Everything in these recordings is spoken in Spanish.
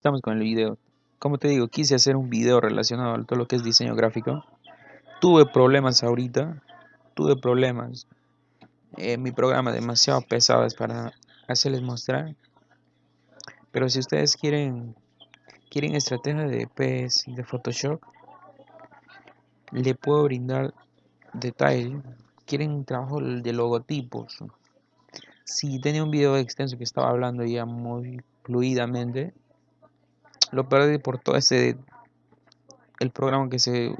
Estamos con el video. Como te digo, quise hacer un video relacionado a todo lo que es diseño gráfico. Tuve problemas ahorita. Tuve problemas. Eh, mi programa demasiado pesado es para hacerles mostrar. Pero si ustedes quieren quieren estrategia de PS de Photoshop, le puedo brindar detalle. Quieren trabajo de logotipos. Si tenía un video extenso que estaba hablando ya muy fluidamente, lo perdí por todo ese el programa que se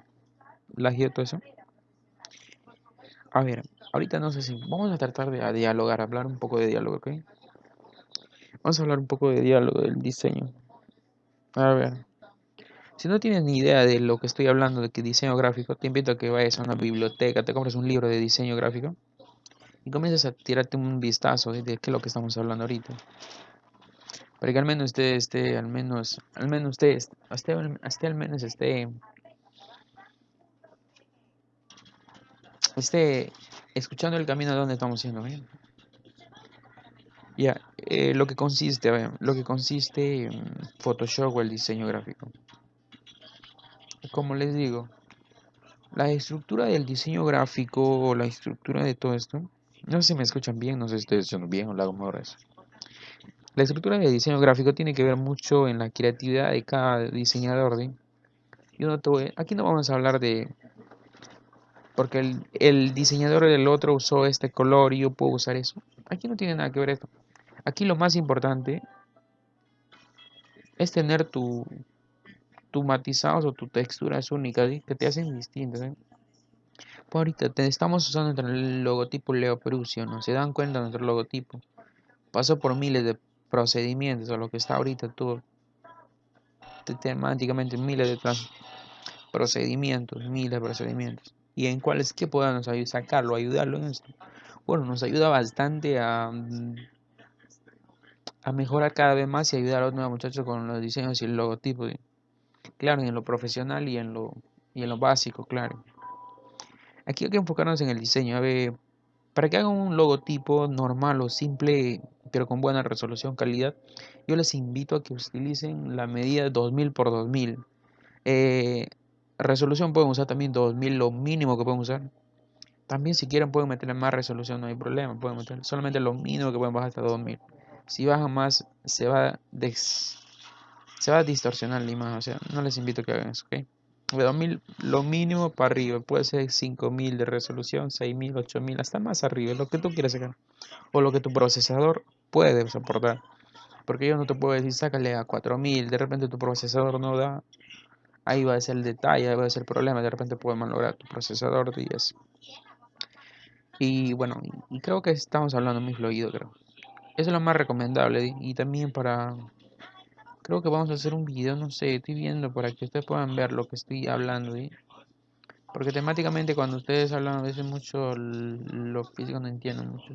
lagió todo eso. A ver ahorita no sé si vamos a tratar de dialogar hablar un poco de diálogo ok vamos a hablar un poco de diálogo del diseño. A ver si no tienes ni idea de lo que estoy hablando de que diseño gráfico te invito a que vayas a una biblioteca te compres un libro de diseño gráfico y comiences a tirarte un vistazo de qué es lo que estamos hablando ahorita para que al menos esté, esté al menos, al menos esté, esté, esté al menos esté, esté escuchando el camino de donde estamos yendo. Ya, eh, lo que consiste, lo que consiste en Photoshop o el diseño gráfico. Como les digo, la estructura del diseño gráfico o la estructura de todo esto, no sé si me escuchan bien, no sé si estoy diciendo bien o lo hago mejor eso. La estructura de diseño gráfico tiene que ver mucho en la creatividad de cada diseñador. Y uno aquí no vamos a hablar de... Porque el, diseñador del otro usó este color y yo puedo usar eso. Aquí no tiene nada que ver esto. Aquí lo más importante es tener tu, tu matizados o tu texturas únicas que te hacen distintas. ¿eh? Pues ahorita te estamos usando el logotipo Leo Perusio, ¿no? Se dan cuenta de nuestro logotipo. Pasó por miles de procedimientos o lo que está ahorita tú temáticamente miles de procedimientos, miles de procedimientos. ¿Y en cuáles que podamos sacarlo, ayudarlo en esto? Bueno, nos ayuda bastante a, a mejorar cada vez más y ayudar a los nuevos muchachos con los diseños y el logotipo. Claro, en lo profesional y en lo, y en lo básico, claro. Aquí hay que enfocarnos en el diseño. A ver, para que hagan un logotipo normal o simple, pero con buena resolución, calidad, yo les invito a que utilicen la medida 2000 por 2000. Eh, resolución pueden usar también 2000, lo mínimo que pueden usar. También si quieren pueden meterle más resolución, no hay problema, pueden meter solamente lo mínimo que pueden bajar hasta 2000. Si bajan más, se va, se va a distorsionar la imagen, o sea, no les invito a que hagan eso, ¿ok? de 2000 lo mínimo para arriba puede ser 5000 de resolución 6000 8000 hasta más arriba lo que tú quieras sacar o lo que tu procesador puede soportar porque yo no te puedo decir sácale a 4000 de repente tu procesador no da ahí va a ser el detalle ahí va a ser el problema de repente puede malograr tu procesador y así y bueno y creo que estamos hablando muy fluido creo eso es lo más recomendable y también para Creo que vamos a hacer un video, no sé, estoy viendo para que ustedes puedan ver lo que estoy hablando. ¿sí? Porque temáticamente cuando ustedes hablan a veces mucho lo físico no entiendo mucho.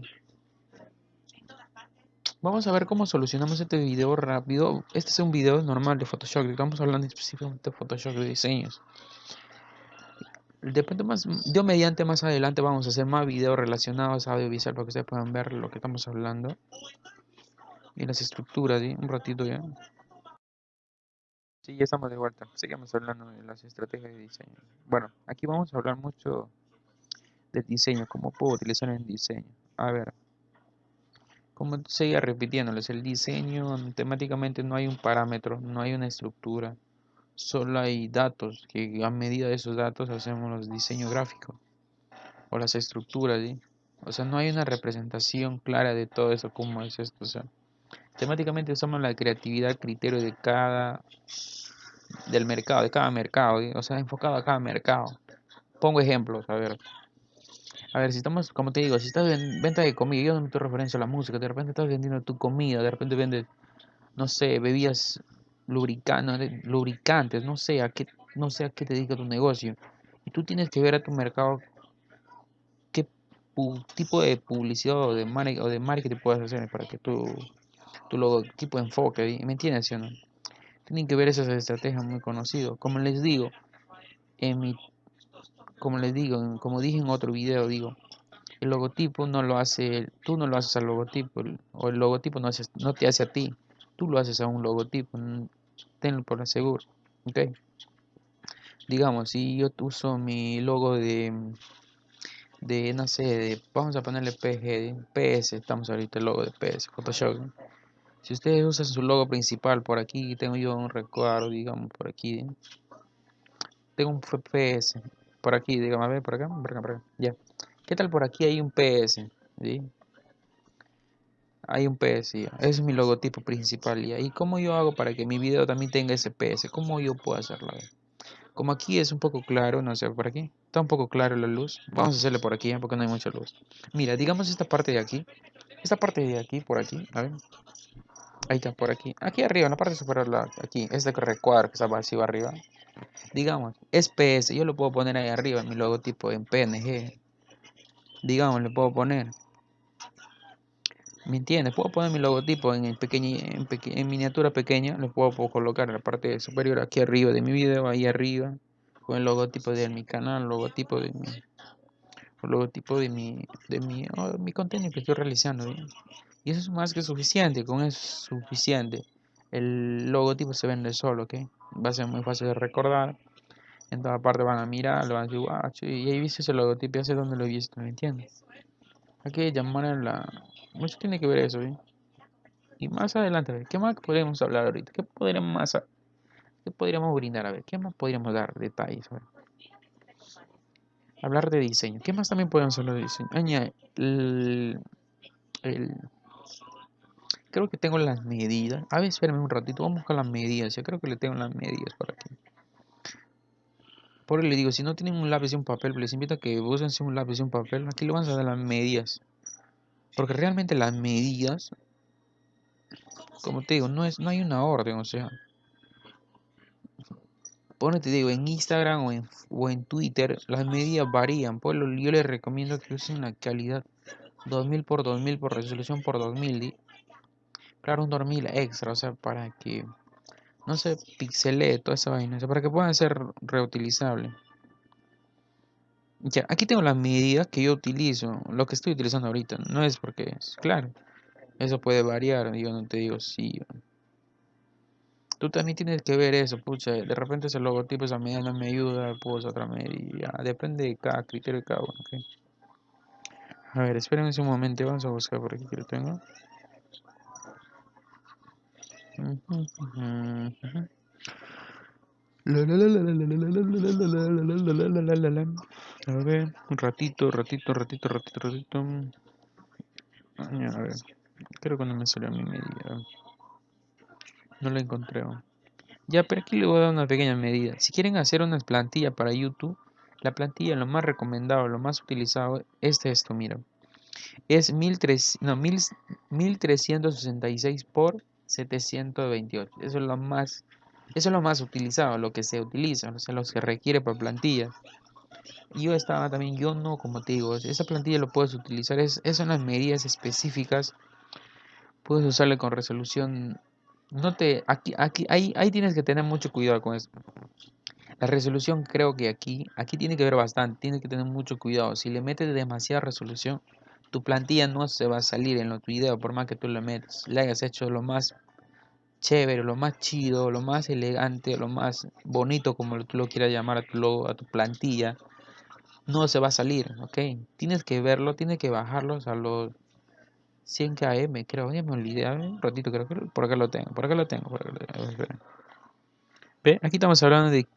Vamos a ver cómo solucionamos este video rápido. Este es un video normal de Photoshop. Estamos hablando específicamente de Photoshop de diseños. Depende más, yo mediante más adelante vamos a hacer más videos relacionados a audiovisual para que ustedes puedan ver lo que estamos hablando. Y las estructuras, ¿sí? Un ratito ya. Sí, ya estamos de vuelta. Seguimos hablando de las estrategias de diseño. Bueno, aquí vamos a hablar mucho de diseño, cómo puedo utilizar el diseño. A ver, como seguía repitiéndoles, el diseño temáticamente no hay un parámetro, no hay una estructura, solo hay datos, que a medida de esos datos hacemos los diseños gráficos o las estructuras, O sea, no hay una representación clara de todo eso, cómo es esto, o sea, temáticamente usamos la creatividad, criterio de cada del mercado, de cada mercado, o sea, enfocado a cada mercado. Pongo ejemplos, a ver. A ver, si estamos, como te digo, si estás en venta de comida, yo no te referencia a la música, de repente estás vendiendo tu comida, de repente vendes, no sé, bebidas lubricantes, lubricantes, no sé a qué, no sé a qué te dedica tu negocio. Y tú tienes que ver a tu mercado qué tipo de publicidad o de, o de marketing puedes hacer para que tu, tu logotipo enfoque, ¿me entiendes, o no? Tienen que ver esas estrategias muy conocidas. Como les digo, en mi, como les digo, como dije en otro video, digo, el logotipo no lo hace, tú no lo haces al logotipo, o el logotipo no, te hace a ti, tú lo haces a un logotipo. tenlo por seguro. Ok. Digamos, si yo uso mi logo de, de no sé, de, vamos a ponerle PG, PS, estamos ahorita el logo de PS, Photoshop. Si ustedes usan su logo principal por aquí, tengo yo un recuadro, digamos, por aquí. Tengo un PS, por aquí, digamos, a ver, por acá, por acá, por acá, ya. ¿Qué tal por aquí hay un PS? ¿sí? Hay un PS, ya. Es mi logotipo principal, ya. ¿Y cómo yo hago para que mi video también tenga ese PS? ¿Cómo yo puedo hacerlo? Como aquí es un poco claro, no sé, por aquí. Está un poco claro la luz. Vamos a hacerle por aquí, porque no hay mucha luz. Mira, digamos esta parte de aquí. Esta parte de aquí, por aquí, a ver. Ahí está, por aquí. Aquí arriba, en la parte superior, aquí. Este recuadro que está vacío arriba. Digamos, es PS. Yo lo puedo poner ahí arriba, mi logotipo en PNG. Digamos, le puedo poner. ¿Me entiendes? Puedo poner mi logotipo en, el en, en miniatura pequeña. Lo puedo, colocar en la parte superior aquí arriba de mi video, ahí arriba. Con el logotipo de mi canal, logotipo de mi logotipo de mi de mi, oh, mi contenido que estoy realizando. Y eso es más que suficiente, con eso es suficiente. El logotipo se vende solo, ¿ok? Va a ser muy fácil de recordar. En toda parte van a mirar, lo van a decir, wow, y ahí viste ese logotipo, ya sé dónde lo he visto, ¿me entiendes? Hay que llamar a la... Mucho tiene que ver eso, ¿eh? Y más adelante, ¿qué más podríamos hablar ahorita? ¿Qué podríamos más... ¿Qué podríamos brindar? A ver, ¿qué más podríamos dar detalles? Hablar de diseño. ¿Qué más también podemos hablar de diseño? Añade el, el creo que tengo las medidas. A ver, espérame un ratito, vamos buscar las medidas. Yo creo que le tengo las medidas por aquí. Por eso le digo, si no tienen un lápiz y un papel, les invito a que usen un lápiz y un papel. Aquí le van a dar las medidas. Porque realmente las medidas, como te digo, no, es, no hay una orden, o sea. Ponete, digo, en Instagram o en, o en Twitter, las medidas varían. Pues yo les recomiendo que usen la calidad 2000 por 2000 por resolución por 2000 un dormil extra, o sea, para que no se pixelee toda esa vaina, o sea, para que puedan ser reutilizables. Ya, aquí tengo las medidas que yo utilizo, lo que estoy utilizando ahorita, no es porque es, claro, eso puede variar, yo no te digo sí. Tú también tienes que ver eso, pucha, de repente ese logotipo, esa medida no me ayuda, pues otra medida, depende de cada criterio de cada uno, A ver, espérenme un momento, vamos a buscar por aquí que lo tengo. A ver, un ratito, ratito, ratito, ratito, ratito. A ver, creo que no me salió mi medida. No la encontré. Ya, pero aquí le voy a dar una pequeña medida. Si quieren hacer una plantilla para YouTube, la plantilla lo más recomendado, lo más utilizado es esto, mira. Es 1300, no, 1366 por 728. Eso es lo más, eso es lo más utilizado, lo que se utiliza, o lo que requiere por plantilla. Yo estaba también, yo no, como te digo, esa plantilla lo puedes utilizar, es, son las medidas específicas. Puedes usarle con resolución. No te, aquí, aquí, ahí, ahí tienes que tener mucho cuidado con eso. La resolución creo que aquí, aquí tiene que ver bastante, tiene que tener mucho cuidado. Si le metes demasiada resolución, tu plantilla no se va a salir en los videos por más que tú le metas, le hayas hecho lo más chévere, lo más chido, lo más elegante, lo más bonito como tú lo quieras llamar a tu, a tu plantilla, no se va a salir, ¿ok? Tienes que verlo, tienes que bajarlos a los 100 km, creo, ya me olvidé, un ratito creo que por acá lo tengo, por acá lo tengo, por acá lo tengo. ¿Ve? Aquí estamos hablando de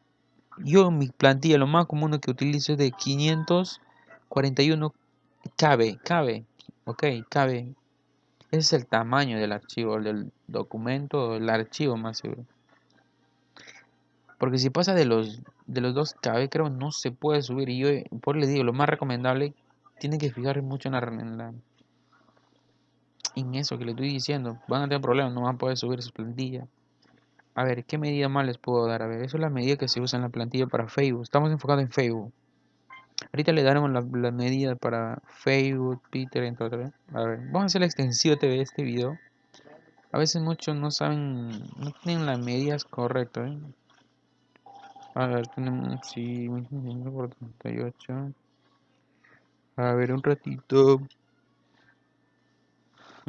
yo mi plantilla lo más común que utilizo es de 541 cabe, cabe, ok, cabe. Ese es el tamaño del archivo, del documento, el archivo más seguro. Porque si pasa de los de los 2 KB, creo no se puede subir. Y yo, por le digo, lo más recomendable, tiene que fijar mucho en, la, en, eso que le estoy diciendo. Van a tener problemas, no van a poder subir su plantilla. A ver, ¿qué medida más les puedo dar? A ver, eso es la medida que se usa en la plantilla para Facebook. Estamos enfocados en Facebook. Ahorita le daremos la, medida para Facebook, Twitter, entre otros. A ver, vamos a hacer la extensión de este video. A veces muchos no saben, no tienen las medidas correctas. ¿eh? A ver, tenemos, sí, por 38. A ver, un ratito.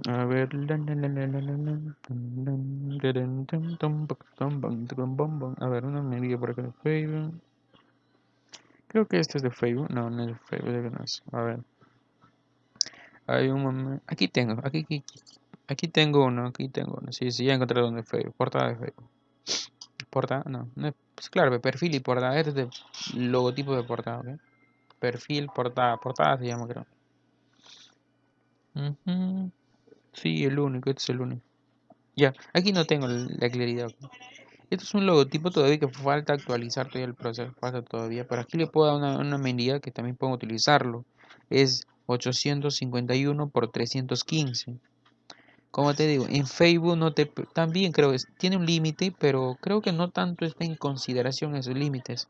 A ver. A ver, una medida por acá Facebook. Creo que este es de Facebook. No, no es de Facebook, no es. A ver. Hay un Aquí tengo, aquí, aquí, aquí tengo uno, aquí tengo uno. Sí, sí, ya encontré donde Facebook. Portada de Facebook. Portada, no, no es, pues claro, perfil y portada. Este es de logotipo de portada, ¿ok? Perfil, portada, portada se llama, creo. Sí, el único, este es el único. Ya, aquí no tengo la claridad. Esto es un logotipo todavía que falta actualizar todavía el proceso, falta todavía, pero aquí le puedo dar una, medida que también puedo utilizarlo. Es 851 por 315. Como te digo, en Facebook no te también creo que tiene un límite, pero creo que no tanto está en consideración esos límites.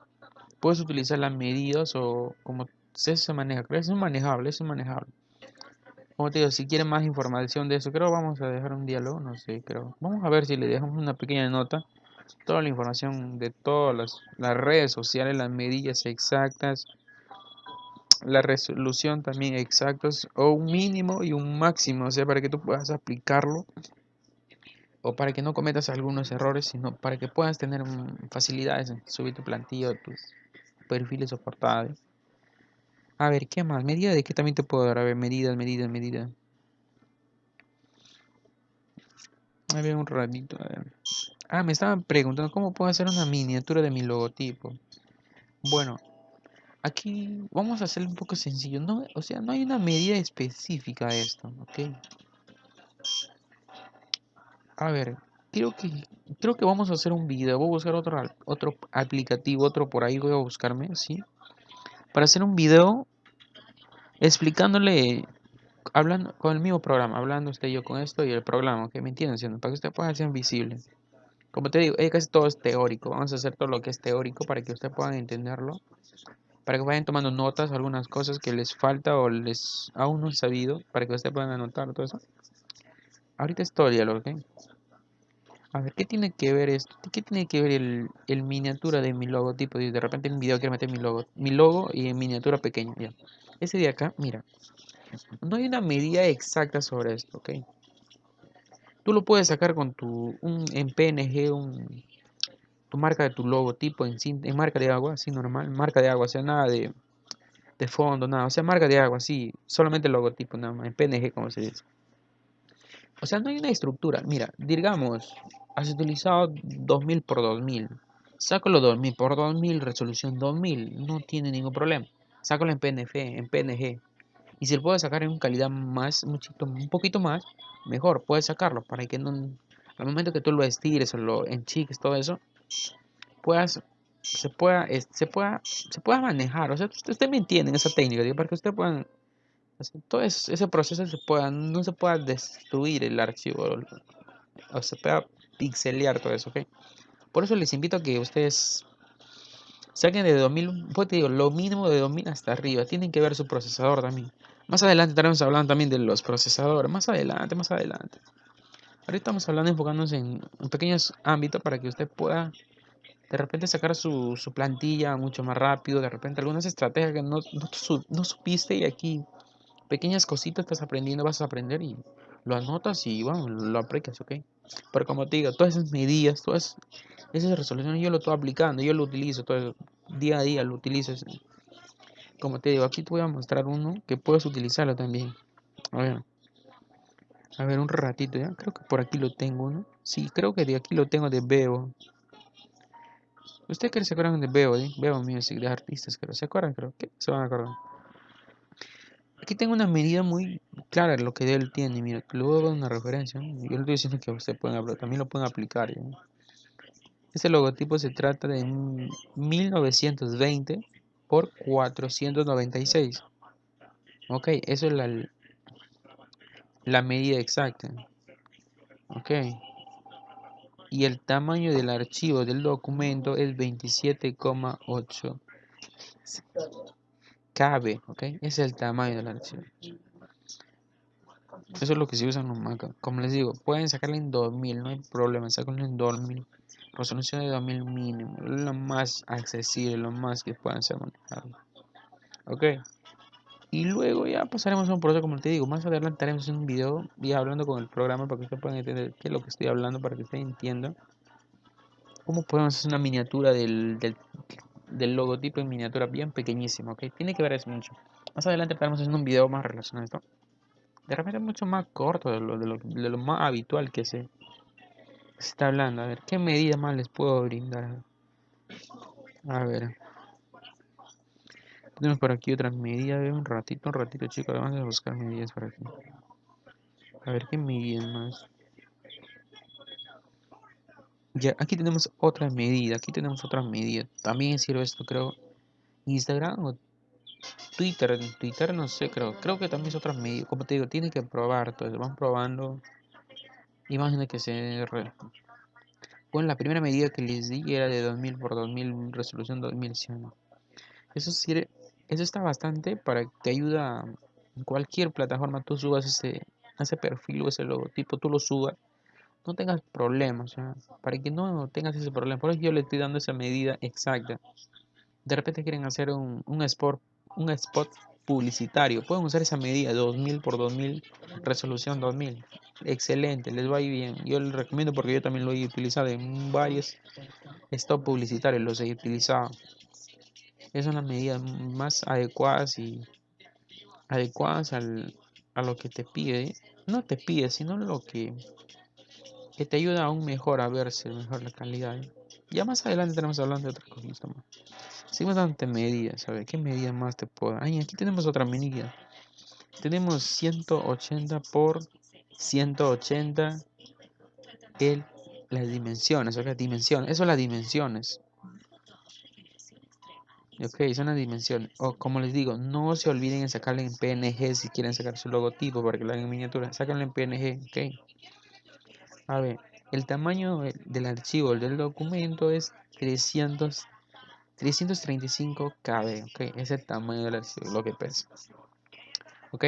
Puedes utilizar las medidas o como se, maneja, creo que es manejable, es manejable. Como te digo, si quieren más información de eso, creo vamos a dejar un diálogo, no sé, creo. Vamos a ver si le dejamos una pequeña nota, toda la información de todas las, redes sociales, las medidas exactas, la resolución también exactos, o un mínimo y un máximo, o sea, para que tú puedas aplicarlo, o para que no cometas algunos errores, sino para que puedas tener facilidades en subir tu plantilla, tus perfiles soportados. A ver, ¿qué más? ¿Medida de qué también te puedo dar? A ver, medidas, medidas, medidas. A ver, un ratito. A ver. Ah, me estaban preguntando cómo puedo hacer una miniatura de mi logotipo. Bueno, aquí vamos a hacerlo un poco sencillo. No, o sea, no hay una medida específica de esto, ¿ok? A ver, creo que creo que vamos a hacer un video. Voy a buscar otro otro aplicativo, otro por ahí voy a buscarme, ¿sí? Para hacer un video explicándole, hablando con el mismo programa, hablando usted y yo con esto y el programa, que me entienden, para que usted pueda ser visible. Como te digo, casi todo es teórico, vamos a hacer todo lo que es teórico para que usted puedan entenderlo, para que vayan tomando notas, algunas cosas que les falta o les aún no han sabido, para que usted puedan anotar todo eso. Ahorita es todo el diálogo, ¿ok? A ver, ¿qué tiene que ver esto? ¿Qué tiene que ver el, el miniatura de mi logotipo? Y de repente en un video quiero meter mi logo, mi logo y en miniatura pequeña, ya. Ese de acá, mira, no hay una medida exacta sobre esto, ¿ok? Tú lo puedes sacar con tu, un, en PNG, un, tu marca de tu logotipo en, en marca de agua, así normal, marca de agua, o sea, nada de, de fondo, nada, o sea, marca de agua, así, solamente logotipo, nada más, en PNG, como se dice. O sea, no hay una estructura. Mira, digamos, has utilizado 2000 por 2000. Sácalo 2000 por 2000, resolución 2000, no tiene ningún problema sácalo en PNG, en PNG. Y si lo puedes sacar en calidad más, un poquito más, mejor, puedes sacarlo para que no, al momento que tú lo estires o lo enchiques, todo eso, puedas, se pueda, se pueda, se pueda manejar. O sea, usted, me entiende en esa técnica, para que usted pueda, todo ese proceso se pueda, no se pueda destruir el archivo o, se pueda pixelear todo eso, ¿ok? Por eso les invito a que ustedes Saquen de 2000, pues digo, lo mínimo de 2000 hasta arriba. Tienen que ver su procesador también. Más adelante estaremos hablando también de los procesadores. Más adelante, más adelante. Ahorita estamos hablando enfocándonos en, pequeños ámbitos para que usted pueda de repente sacar su, plantilla mucho más rápido. De repente algunas estrategias que no, no, supiste y aquí pequeñas cositas estás aprendiendo, vas a aprender y lo anotas y bueno, lo aplicas, ¿ok? Pero como te digo, todas esas medidas, todas esas resoluciones yo lo estoy aplicando, yo lo utilizo todo día a día, lo utilizo. Como te digo, aquí te voy a mostrar uno que puedes utilizarlo también. A ver. A ver, un ratito ya. Creo que por aquí lo tengo, ¿no? Sí, creo que de aquí lo tengo de Bebo. ¿Ustedes que se acuerdan de Bebo, eh? Bebo Music, de artistas, creo. ¿Se acuerdan? Creo que se van a acordar. Aquí tengo una medida muy clara de lo que él tiene. Mira, luego una referencia. Yo le estoy diciendo que ustedes pueden, también lo pueden aplicar. Este logotipo se trata de 1920 por 496. Ok, eso es la, la medida exacta. Ok. Y el tamaño del archivo del documento es 27,8 cabe, ¿ok? Ese es el tamaño del archivo. Eso es lo que se usa en un Mac. Como les digo, pueden sacarlo en 2000, no hay problema, sacarlo en 2000. Resolución de 2000 mínimo, lo más accesible, lo más que puedan ser manejado. Ok. Y luego ya pasaremos a un proceso, como te digo, más adelante haremos un video ya hablando con el programa para que ustedes puedan entender qué es lo que estoy hablando, para que ustedes entiendan cómo podemos hacer una miniatura del, del, logotipo en miniatura bien pequeñísima, ¿ok? Tiene que ver eso mucho. Más adelante estaremos haciendo un video más relacionado a esto. De repente mucho más corto de lo, de lo, de lo más habitual que se, está hablando. A ver, ¿qué medida más les puedo brindar? A ver. Tenemos por aquí otra medida, un ratito, un ratito chicos, vamos a buscar medidas por aquí. A ver qué medidas más. Ya, aquí tenemos otra medida, aquí tenemos otra medida. También sirve esto, creo. Instagram o Twitter, Twitter no sé, creo. Creo que también es otra medida. Como te digo, tiene que probar todo. Van probando. Imagina que se... Bueno, la primera medida que les di era de 2000 por 2000, resolución 2100. Eso sirve, eso está bastante para que te ayuda en cualquier plataforma tú subas ese, ese perfil o ese logotipo, tú lo subas, no tengas problemas, para que no tengas ese problema. Por eso yo le estoy dando esa medida exacta. De repente quieren hacer un, un, spot, un spot publicitario, pueden usar esa medida 2000 por 2000, resolución 2000. Excelente, les va a ir bien. Yo les recomiendo porque yo también lo he utilizado en varios spots publicitarios, los he utilizado es son las medidas más adecuadas y adecuadas al, a lo que te pide. No te pide, sino lo que, que te ayuda aún mejor a verse mejor la calidad. Ya más adelante tenemos hablando de otras cosas más. Seguimos dando medidas, ¿sabes? ¿Qué medida más te puedo dar? aquí tenemos otra medida. Tenemos 180 por 180 el, las dimensiones, o sea, dimensiones. Eso son las dimensiones. Ok, son las dimensiones. O como les digo, no se olviden en sacarle en PNG si quieren sacar su logotipo para que lo hagan en miniatura. Sáquenlo en PNG, ok. A ver, el tamaño del archivo del documento es 300, 335 KB, ok. Es el tamaño del archivo, lo que pesa. Ok.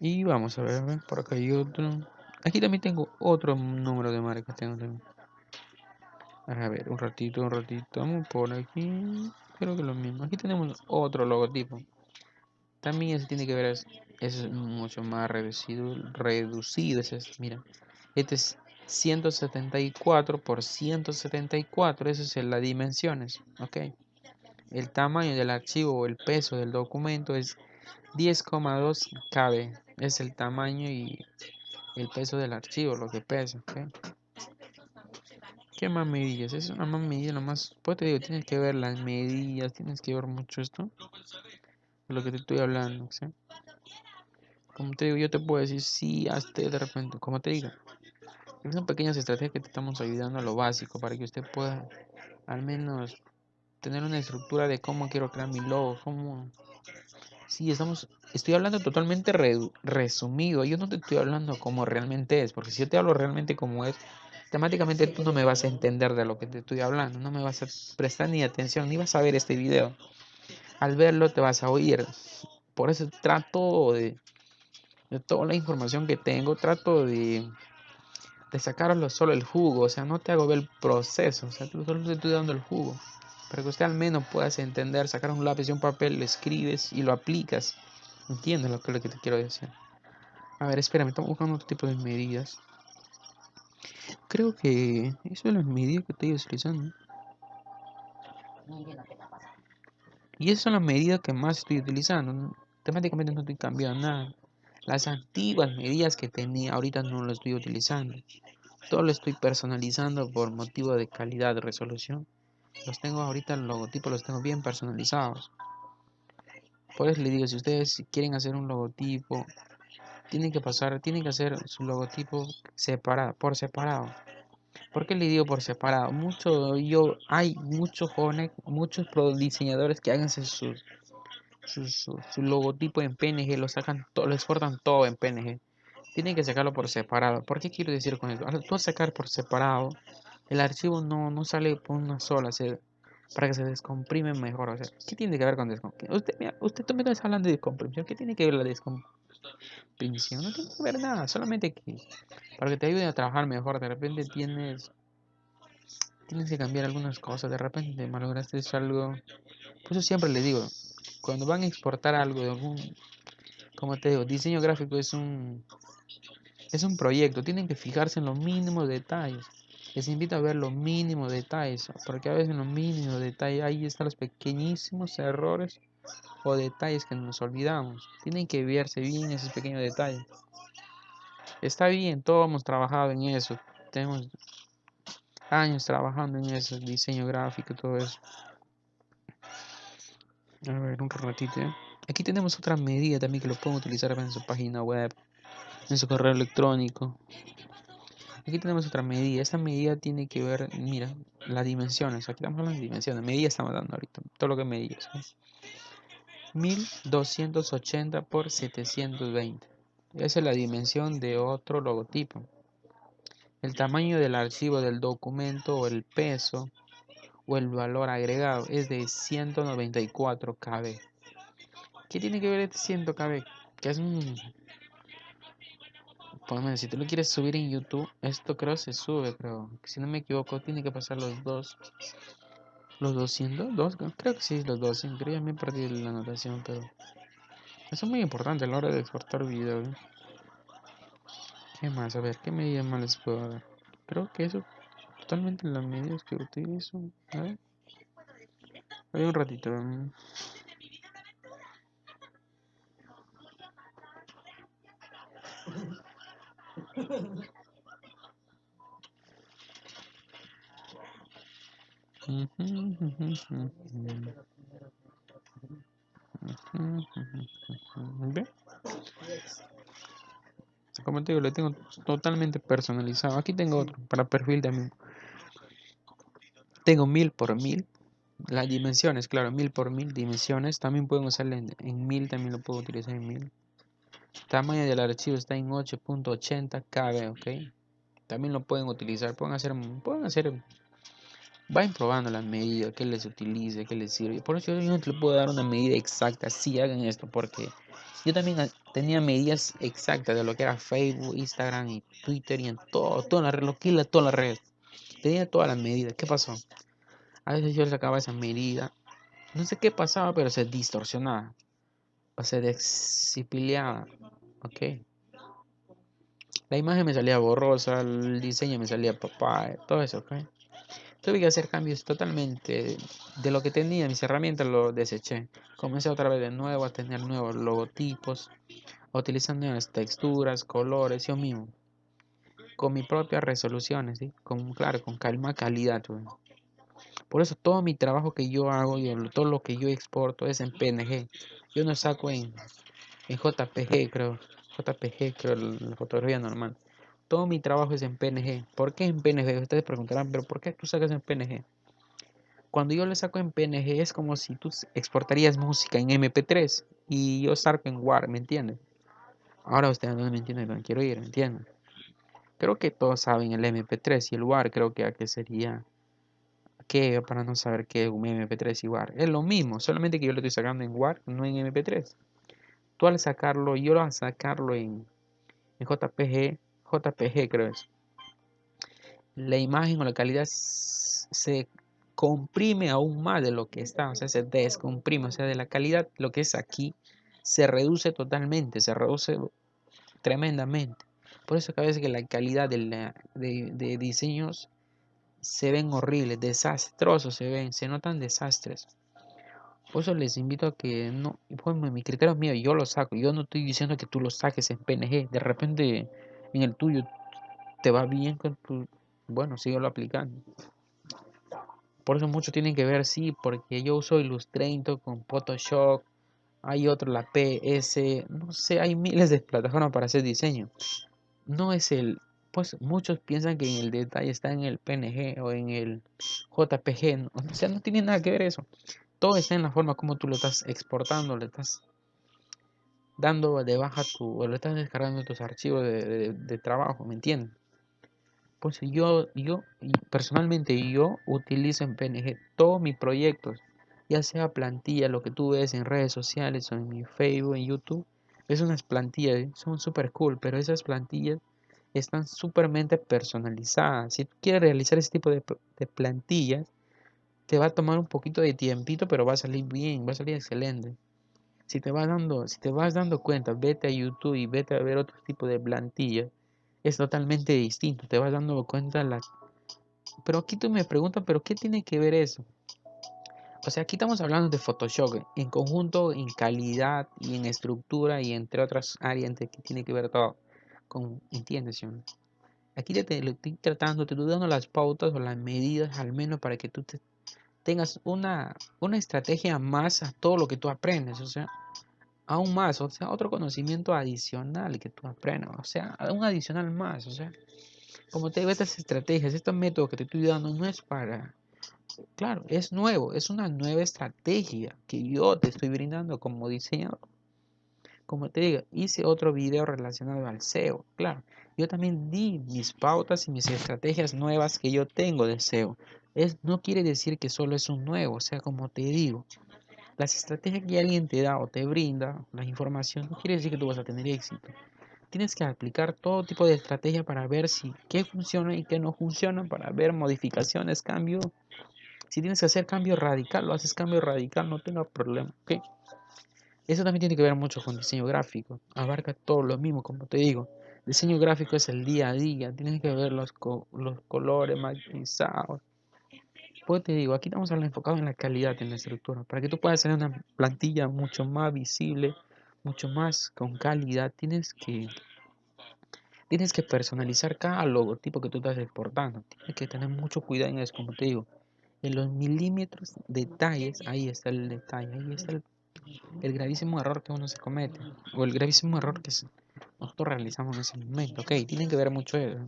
Y vamos a ver, por acá hay otro. Aquí también tengo otro número de marcas. Tengo también. A ver, un ratito, un ratito. Vamos por aquí. Creo que lo mismo. Aquí tenemos otro logotipo. También ese tiene que ver, es, mucho más reducido. Reducido es este, mira. Este es 174 por 174. Eso es las dimensiones. Ok. El tamaño del archivo o el peso del documento es 10,2 KB. Es el tamaño y el peso del archivo, lo que pesa. Okay. ¿Qué más medidas? Es una más medida nomás. Pues te digo, tienes que ver las medidas, tienes que ver mucho esto. Lo que te estoy hablando, ¿sí? Como te digo, yo te puedo decir sí, hazte de repente, como te digo. Son pequeñas estrategias que te estamos ayudando a lo básico para que usted pueda al menos tener una estructura de cómo quiero crear mi logo, cómo... Sí, estamos, estoy hablando totalmente resumido, yo no te estoy hablando como realmente es, porque si yo te hablo realmente como es, temáticamente tú no me vas a entender de lo que te estoy hablando, no me vas a prestar ni atención, ni vas a ver este video. Al verlo te vas a oír. Por eso trato de, de toda la información que tengo, trato de, de sacarlo solo el jugo, o sea, no te hago ver el proceso, o sea, solo te estoy dando el jugo. Para que usted al menos puedas entender, sacar un lápiz y un papel, lo escribes y lo aplicas. Entiendes lo que, lo que te quiero decir. A ver, espérame, estamos buscando otro tipo de medidas. Creo que eso es la medida que estoy utilizando. Y esas son las medidas que más estoy utilizando. Temáticamente no estoy cambiando nada. Las antiguas medidas que tenía ahorita no las estoy utilizando. Todo lo estoy personalizando por motivo de calidad de resolución. Los tengo ahorita, el logotipo los tengo bien personalizados. Por eso les digo, si ustedes quieren hacer un logotipo tienen que pasar, tienen que hacer su logotipo separado, por separado. ¿Por qué le digo por separado? Mucho, yo, hay muchos jóvenes, muchos diseñadores que hagan su, su, logotipo en PNG, lo sacan, todo, lo exportan todo en PNG. Tienen que sacarlo por separado. ¿Por qué quiero decir con eso? Al tú sacar por separado, el archivo no, no sale por una sola, para que se descomprime mejor. O sea, ¿qué tiene que ver con descompresión? Usted, usted también está hablando de descompresión. ¿Qué tiene que ver la descompresión? no tiene que ver nada, solamente que para que te ayude a trabajar mejor, de repente tienes tienes que cambiar algunas cosas, de repente malograste algo, pues yo siempre le digo, cuando van a exportar algo de algún, como te digo, diseño gráfico es un, es un proyecto, tienen que fijarse en los mínimos detalles. Les invito a ver los mínimos detalles, porque a veces en los mínimos detalles ahí están los pequeñísimos errores o detalles que nos olvidamos. Tienen que verse bien esos pequeños detalles. Está bien, todos hemos trabajado en eso. Tenemos años trabajando en eso, diseño gráfico, todo eso. ¿Eh? Aquí tenemos otra medida también que lo pueden utilizar en su página web, en su correo electrónico. Aquí tenemos otra medida. Esta medida tiene que ver, mira, las dimensiones. Aquí estamos hablando de dimensiones. Medida estamos dando ahorita. Todo lo que medimos. 1280 por 720. Esa es la dimensión de otro logotipo. El tamaño del archivo del documento o el peso o el valor agregado es de 194 KB. ¿Qué tiene que ver este 100 KB? Que es un pues, si tú lo quieres subir en YouTube, esto creo se sube, pero si no me equivoco, tiene que pasar los dos. Los 200, dos, creo que sí, los 200. Creo que ya me perdí la anotación, pero eso es muy importante a la hora de exportar video. ¿eh? ¿Qué más? A ver, ¿qué medidas más les puedo dar? Creo que eso totalmente las medidas que utilizo. Ver. Hay un ratito. Como te digo, lo tengo totalmente personalizado. Aquí tengo otro para perfil también. Tengo mil por mil. Las dimensiones, claro, mil por mil dimensiones. También pueden usarlo en, en mil, también lo puedo utilizar en mil. Tamaño del archivo está en 8.80 KB, ok. También lo pueden utilizar, pueden hacer, pueden hacer, vayan probando las medidas, que les utilice, que les sirve. Por eso yo no te puedo dar una medida exacta, si hagan esto, porque yo también tenía medidas exactas de lo que era Facebook, Instagram y Twitter y en todo, toda la red, lo que toda la red. Tenía todas las medidas. ¿Qué pasó? A veces yo sacaba esa medida. No sé qué pasaba, pero se distorsionaba. O se descipiliaba. Ok. La imagen me salía borrosa, el diseño me salía papá, todo eso, ok. Tuve que hacer cambios totalmente de lo que tenía, mis herramientas lo deseché. Comencé otra vez de nuevo a tener nuevos logotipos, utilizando nuevas texturas, colores, yo mismo. Con mis propias resoluciones, ¿sí? Con, claro, con calma, calidad. Por eso todo mi trabajo que yo hago y todo lo que yo exporto es en PNG. Yo no saco en, en JPG, creo. JPG, creo, la fotografía normal. Todo mi trabajo es en PNG. ¿Por qué en PNG? Ustedes preguntarán, pero ¿por qué tú sacas en PNG? Cuando yo le saco en PNG es como si tú exportarías música en MP3 y yo saco en WAR, ¿me entienden? Ahora ustedes no me entienden dónde quiero ir, ¿me entienden? Creo que todos saben el MP3 y el WAR, creo que a qué sería qué para no saber qué es un MP3 y WAR. Es lo mismo, solamente que yo lo estoy sacando en WAR, no en MP3 al sacarlo, yo al sacarlo en, en JPG, JPG creo es, la imagen o la calidad se comprime aún más de lo que está, o sea, se descomprime, o sea, de la calidad, lo que es aquí, se reduce totalmente, se reduce tremendamente. Por eso que a veces que la calidad de, de diseños se ven horribles, desastrosos se ven, se notan desastres. Por eso les invito a que no, pues mi criterio es mío, yo lo saco. Yo no estoy diciendo que tú lo saques en PNG. De repente en el tuyo te va bien con tu, bueno, síguelo aplicando. Por eso muchos tienen que ver, sí, porque yo uso Illustrator con Photoshop, hay otro, la PS, no sé, hay miles de plataformas para hacer diseño. No es el, pues muchos piensan que en el detalle está en el PNG o en el JPG, o sea, no tiene nada que ver eso todo está en la forma como tú lo estás exportando, le estás dando de baja tu, o le estás descargando tus archivos de, trabajo, ¿me entiendes? Pues yo, yo, personalmente yo utilizo en PNG todos mis proyectos, ya sea plantilla, lo que tú ves en redes sociales o en mi Facebook, en YouTube, es unas plantillas, ¿eh? son súper cool, pero esas plantillas están súpermente personalizadas. Si tú quieres realizar ese tipo de, de plantillas, te va a tomar un poquito de tiempito, pero va a salir bien, va a salir excelente. Si te vas dando, si te vas dando cuenta, vete a YouTube y vete a ver otro tipo de plantilla. Es totalmente distinto, te vas dando cuenta las... Pero aquí tú me preguntas, ¿pero qué tiene que ver eso? O sea, aquí estamos hablando de Photoshop en conjunto, en calidad y en estructura y entre otras áreas que tiene que ver todo con, ¿entiendes? Aquí te, lo estoy tratando, te estoy dando las pautas o las medidas al menos para que tú tengas una, una estrategia más a todo lo que tú aprendes, o sea, aún más, o sea, otro conocimiento adicional que tú aprendas, o sea, un adicional más, o sea, como te digo, estas estrategias, estos métodos que te estoy dando no es para Claro, es nuevo, es una nueva estrategia que yo te estoy brindando como diseñador. Como te digo, hice otro video relacionado al SEO. Claro, yo también di mis pautas y mis estrategias nuevas que yo tengo de SEO. Es, no quiere decir que solo es un nuevo, o sea, como te digo, las estrategias que alguien te da o te brinda, la información, no quiere decir que tú vas a tener éxito. Tienes que aplicar todo tipo de estrategia para ver si qué funciona y qué no funciona, para ver modificaciones, cambios si tienes que hacer cambio radical, lo haces cambio radical, no tenga problema. Eso también tiene que ver mucho con diseño gráfico. Abarca todo lo mismo, como te digo. Diseño gráfico es el día a día. Tienes que ver los, los colores. Pues te digo, aquí estamos hablando enfocado en la calidad, en la estructura. Para que tú puedas hacer una plantilla mucho más visible, mucho más con calidad, tienes que tienes que personalizar cada logotipo que tú estás exportando. Tienes que tener mucho cuidado en eso, como te digo en los milímetros detalles, ahí está el detalle, ahí está el, gravísimo error que uno se comete, o el gravísimo error que nosotros realizamos en ese momento. Ok, tienen que ver mucho eso.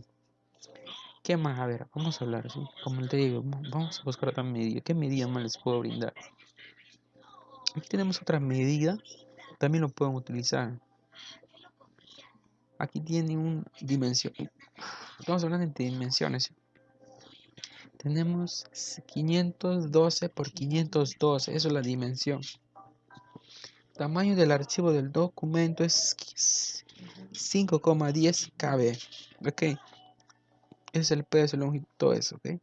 ¿Qué más? A ver, vamos a hablar, ¿sí? Como te digo, vamos a buscar otra medida. ¿Qué medida más les puedo brindar? Aquí tenemos otra medida, también lo pueden utilizar. Aquí tiene un dimensión. Estamos hablando de dimensiones tenemos 512 por 512, eso es la dimensión. Tamaño del archivo del documento es 5,10 KB. Ok. Es el peso, longitud, todo eso. Ok.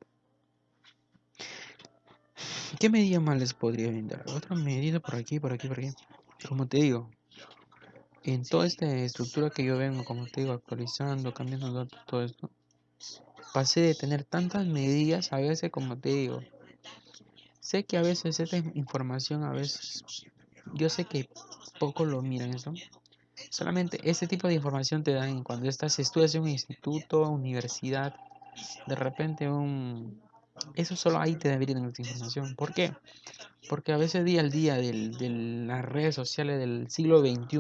¿Qué medida más les podría brindar? Otra medida por aquí, por aquí, por aquí. Como te digo, en toda esta estructura que yo vengo, como te digo, actualizando, cambiando datos, todo esto, pasé de tener tantas medidas a veces como te digo. Sé que a veces esta información, a veces, yo sé que poco lo miran eso. Solamente este tipo de información te dan cuando estás, estudias en un instituto, universidad, de repente un... Eso solo ahí te debería tener esta información. ¿Por qué? Porque a veces día al día de las redes sociales del siglo XXI,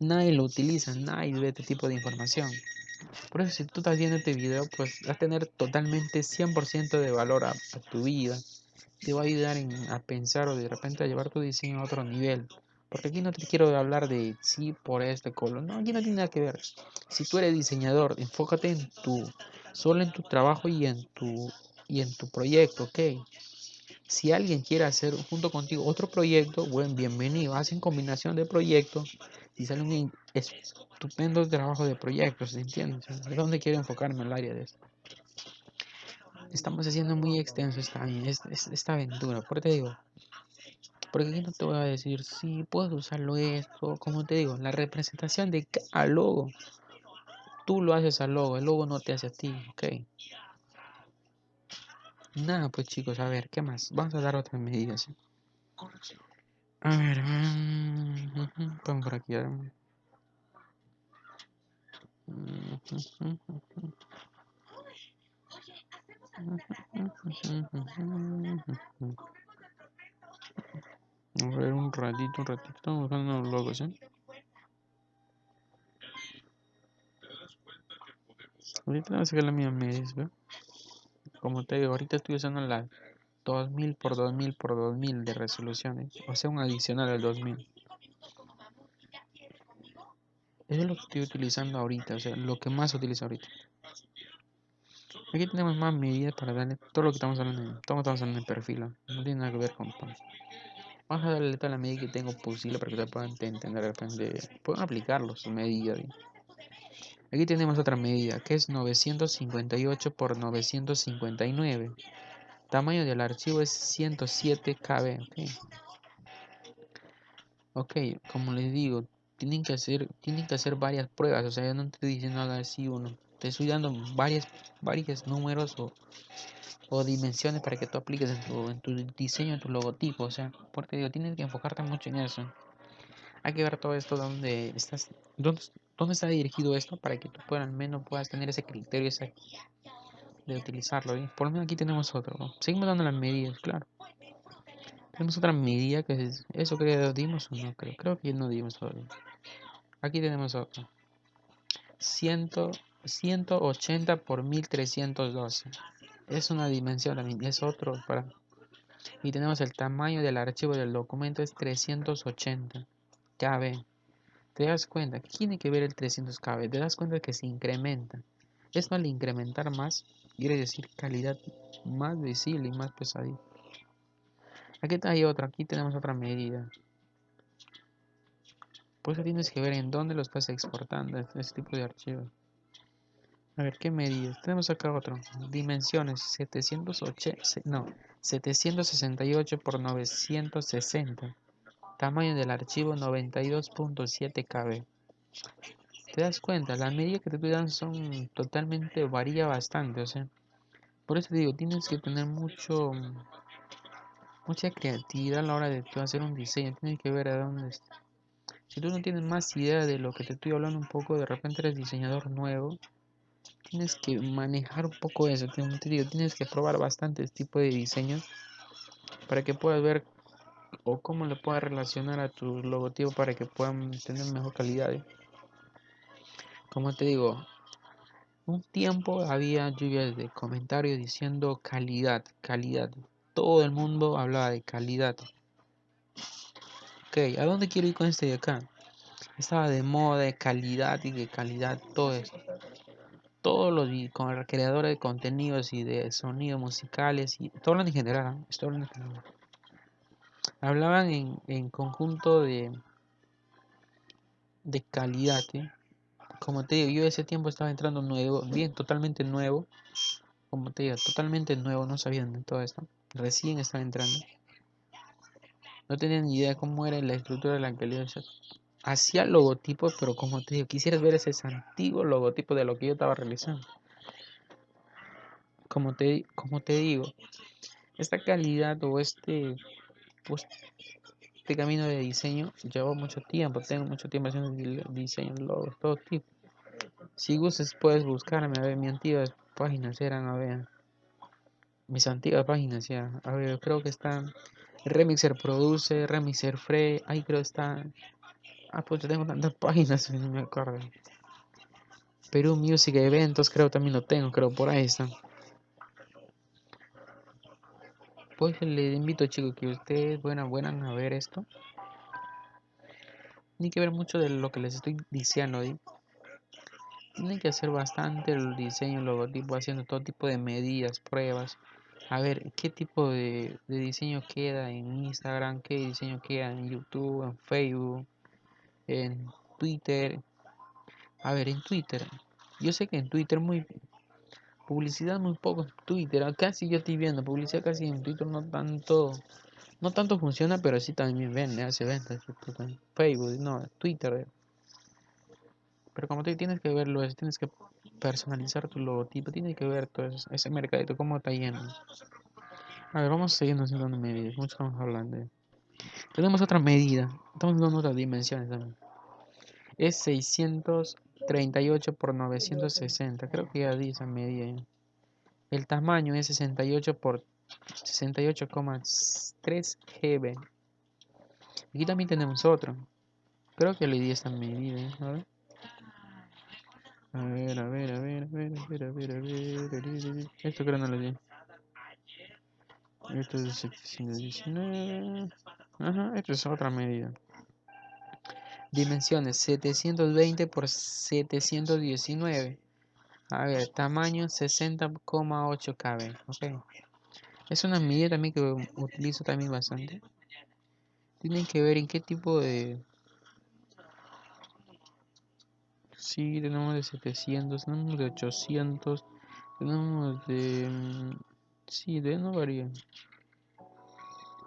nadie lo utiliza, nadie ve este tipo de información. Por eso si tú estás viendo este video, pues vas a tener totalmente 100% de valor a, tu vida. Te va a ayudar a pensar o de repente a llevar tu diseño a otro nivel. Porque aquí no te quiero hablar de sí por este color. No, aquí no tiene nada que ver. Si tú eres diseñador, enfócate en tu, solo en tu trabajo y en tu, y en tu proyecto, ¿ok? Si alguien quiere hacer junto contigo otro proyecto, buen bienvenido. Hacen combinación de proyectos y sale un estupendo trabajo de proyectos, ¿entiendes? ¿De dónde quiero enfocarme en el área de esto? Estamos haciendo muy extenso esta, esta aventura, por te digo. Porque aquí no te voy a decir, si puedes usarlo esto, como te digo, la representación de cada logo. Tú lo haces al logo, el logo no te hace a ti, ok. Nada, pues chicos, a ver, ¿qué más? Vamos a dar otras medidas. A ver, vamos por aquí. Ver. A ver, un ratito, un ratito. Estamos buscando los logos, ¿eh? Ahorita voy a sacar la mía medias, ¿ve? como te digo, ahorita estoy usando la 2000 por 2000 por 2000 de resoluciones, o sea, un adicional al 2000. Eso es lo que estoy utilizando ahorita, o sea, lo que más utilizo ahorita. Aquí tenemos más medidas para darle todo lo que estamos hablando, todo estamos hablando en perfil, no tiene nada que ver con Vamos a darle toda la medida que tengo posible para que ustedes puedan entender de repente, puedan aplicarlo, su medida. Aquí tenemos otra medida que es 958 por 959. Tamaño del archivo es 107 KB. Okay. ok, como les digo, tienen que hacer, tienen que hacer varias pruebas. O sea, yo no te diciendo nada así uno. Te estoy dando varias, varios números o, dimensiones para que tú apliques en tu, en tu diseño, en tu logotipo. O sea, porque digo, tienes que enfocarte mucho en eso. Hay que ver todo esto donde estás, dónde, dónde está dirigido esto para que tú puedas, al menos puedas tener ese criterio ese, de utilizarlo. ¿eh? Por lo menos aquí tenemos otro. Seguimos dando las medidas, claro. Tenemos otra medida que es eso que dimos o no creo. Creo que no dimos todavía. Aquí tenemos otro. 100, 180 por 1312. Es una dimensión. Es otro para. Y tenemos el tamaño del archivo del documento es 380 KB. ¿Te das cuenta? ¿Qué tiene que ver el 300 KB? ¿Te das cuenta que se incrementa? Es mal incrementar más quiere decir calidad más visible y más pesadilla. Aquí hay otra, aquí tenemos otra medida. Por eso tienes que ver en dónde lo estás exportando, este tipo de archivos. A ver, ¿qué medidas? Tenemos acá otro. Dimensiones 780, no, 768 por 960. Tamaño del archivo 92.7 KB. ¿Te das cuenta? Las medidas que te dan son totalmente, varía bastante, o sea. Por eso te digo, tienes que tener mucho, mucha creatividad a la hora de hacer un diseño. Tienes que ver a dónde. Si tú no tienes más idea de lo que te estoy hablando un poco, de repente eres diseñador nuevo, tienes que manejar un poco eso. Te digo, tienes que probar bastantes tipos de diseños para que puedas ver o cómo le puedas relacionar a tu logotipo para que puedan tener mejor calidad. ¿eh? Como te digo, un tiempo había lluvias de comentarios diciendo calidad, calidad. Todo el mundo hablaba de calidad. Ok, ¿a dónde quiero ir con este de acá? Estaba de moda, de calidad y de calidad, todo eso. Todos los creadores de contenidos y de sonidos musicales y todo en general, ¿eh? en general hablaban en, en conjunto de, de calidad. Como te digo, yo ese tiempo estaba entrando nuevo, bien, totalmente nuevo. Como te digo, totalmente nuevo, no sabían de todo esto. Recién estaba entrando. No tenía ni idea cómo era la estructura de la calidad. Hacía logotipos, pero como te digo, quisieras ver ese antiguo logotipo de lo que yo estaba realizando. Como te, como te digo, esta calidad o este este camino de diseño llevó mucho tiempo, tengo mucho tiempo haciendo diseño, logos, todo tipo. Si gustas puedes buscarme, a ver, mis antiguas páginas eran, a ver, mis antiguas páginas ya, a ver, creo que están Remixer Produce, Remixer Free, ahí creo está, ah, pues yo tengo tantas páginas, no me acuerdo. Perú Music Eventos, creo también lo tengo, creo por ahí están. Pues les invito chicos que ustedes buenas buenas a ver esto. Tienen que ver mucho de lo que les estoy diciendo ahí. Tienen que hacer bastante el diseño, el logotipo, haciendo todo tipo de medidas, pruebas. A ver qué tipo de, de diseño queda en Instagram, qué diseño queda en YouTube, en Facebook, en Twitter. A ver, en Twitter. Yo sé que en Twitter muy Publicidad muy poco en Twitter. Casi yo estoy viendo publicidad casi en Twitter no tanto. No tanto funciona, pero sí también vende, hace ventas. Facebook, no, Twitter. Pero como tú tienes que verlo, tienes que personalizar tu logotipo, tienes que ver todo ese mercadito, cómo está lleno. A ver, vamos siguiendo haciendo medidas. Mucho estamos hablando. Tenemos otra medida. Estamos dando otras dimensiones también. Es 600 38 por 960. Creo que ya di esa medida. El tamaño es 68 por 68,3 GB. Aquí también tenemos otro. Creo que le di esa medida. A ver. A ver, a ver, a ver, a ver, a ver, a ver, a ver. Esto creo no lo di. Esto es 719. Ajá, esto es otra medida. Dimensiones 720 por 719. A ver, tamaño 60,8 kb. Ok. Es una medida también que utilizo también bastante. Tienen que ver en qué tipo de... Sí, tenemos de 700, tenemos de 800, tenemos de... Sí, de no varía.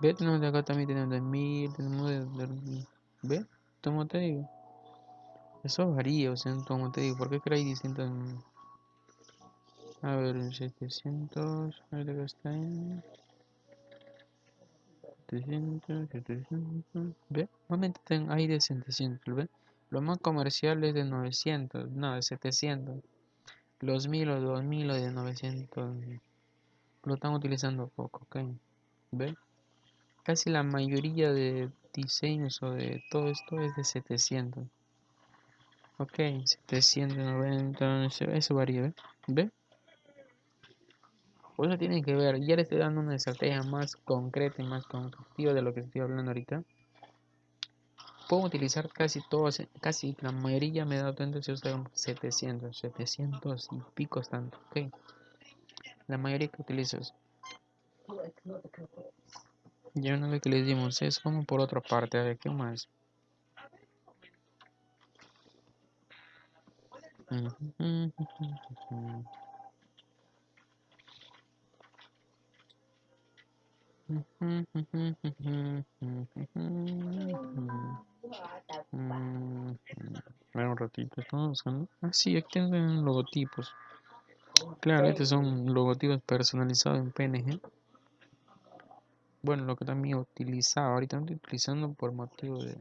Ve, tenemos de acá también tenemos de 1000, tenemos de, de, ¿Ve? Como te digo. Eso varía, o sea, como te digo, ¿por qué creéis distintos? A ver, 700, a ver acá está en... 700, 700, ¿ve? Normalmente hay de 700, ¿ve? Lo más comercial es de 900, no, de 700. Los 1000 o 2000 o de 900 lo están utilizando poco, ¿ok? ¿Ve? Casi la mayoría de diseños o de todo esto es de 700. Ok, 790, eso varía, ¿ve? ¿Ve? Por eso tienen que ver, ya les estoy dando una estrategia más concreta y más constructiva de lo que estoy hablando ahorita. Puedo utilizar casi todos, casi la mayoría me dado cuenta si usan 700, 700 y picos tanto, ok. La mayoría que utilizo es. Ya una vez que les dimos eso, vamos por otra parte, a ver qué más. un ratito, estamos buscando. Ah, sí, aquí tienen logotipos. Claro, estos son logotipos personalizados en PNG. Bueno, lo que también utilizaba, ahorita no estoy utilizando por motivo de...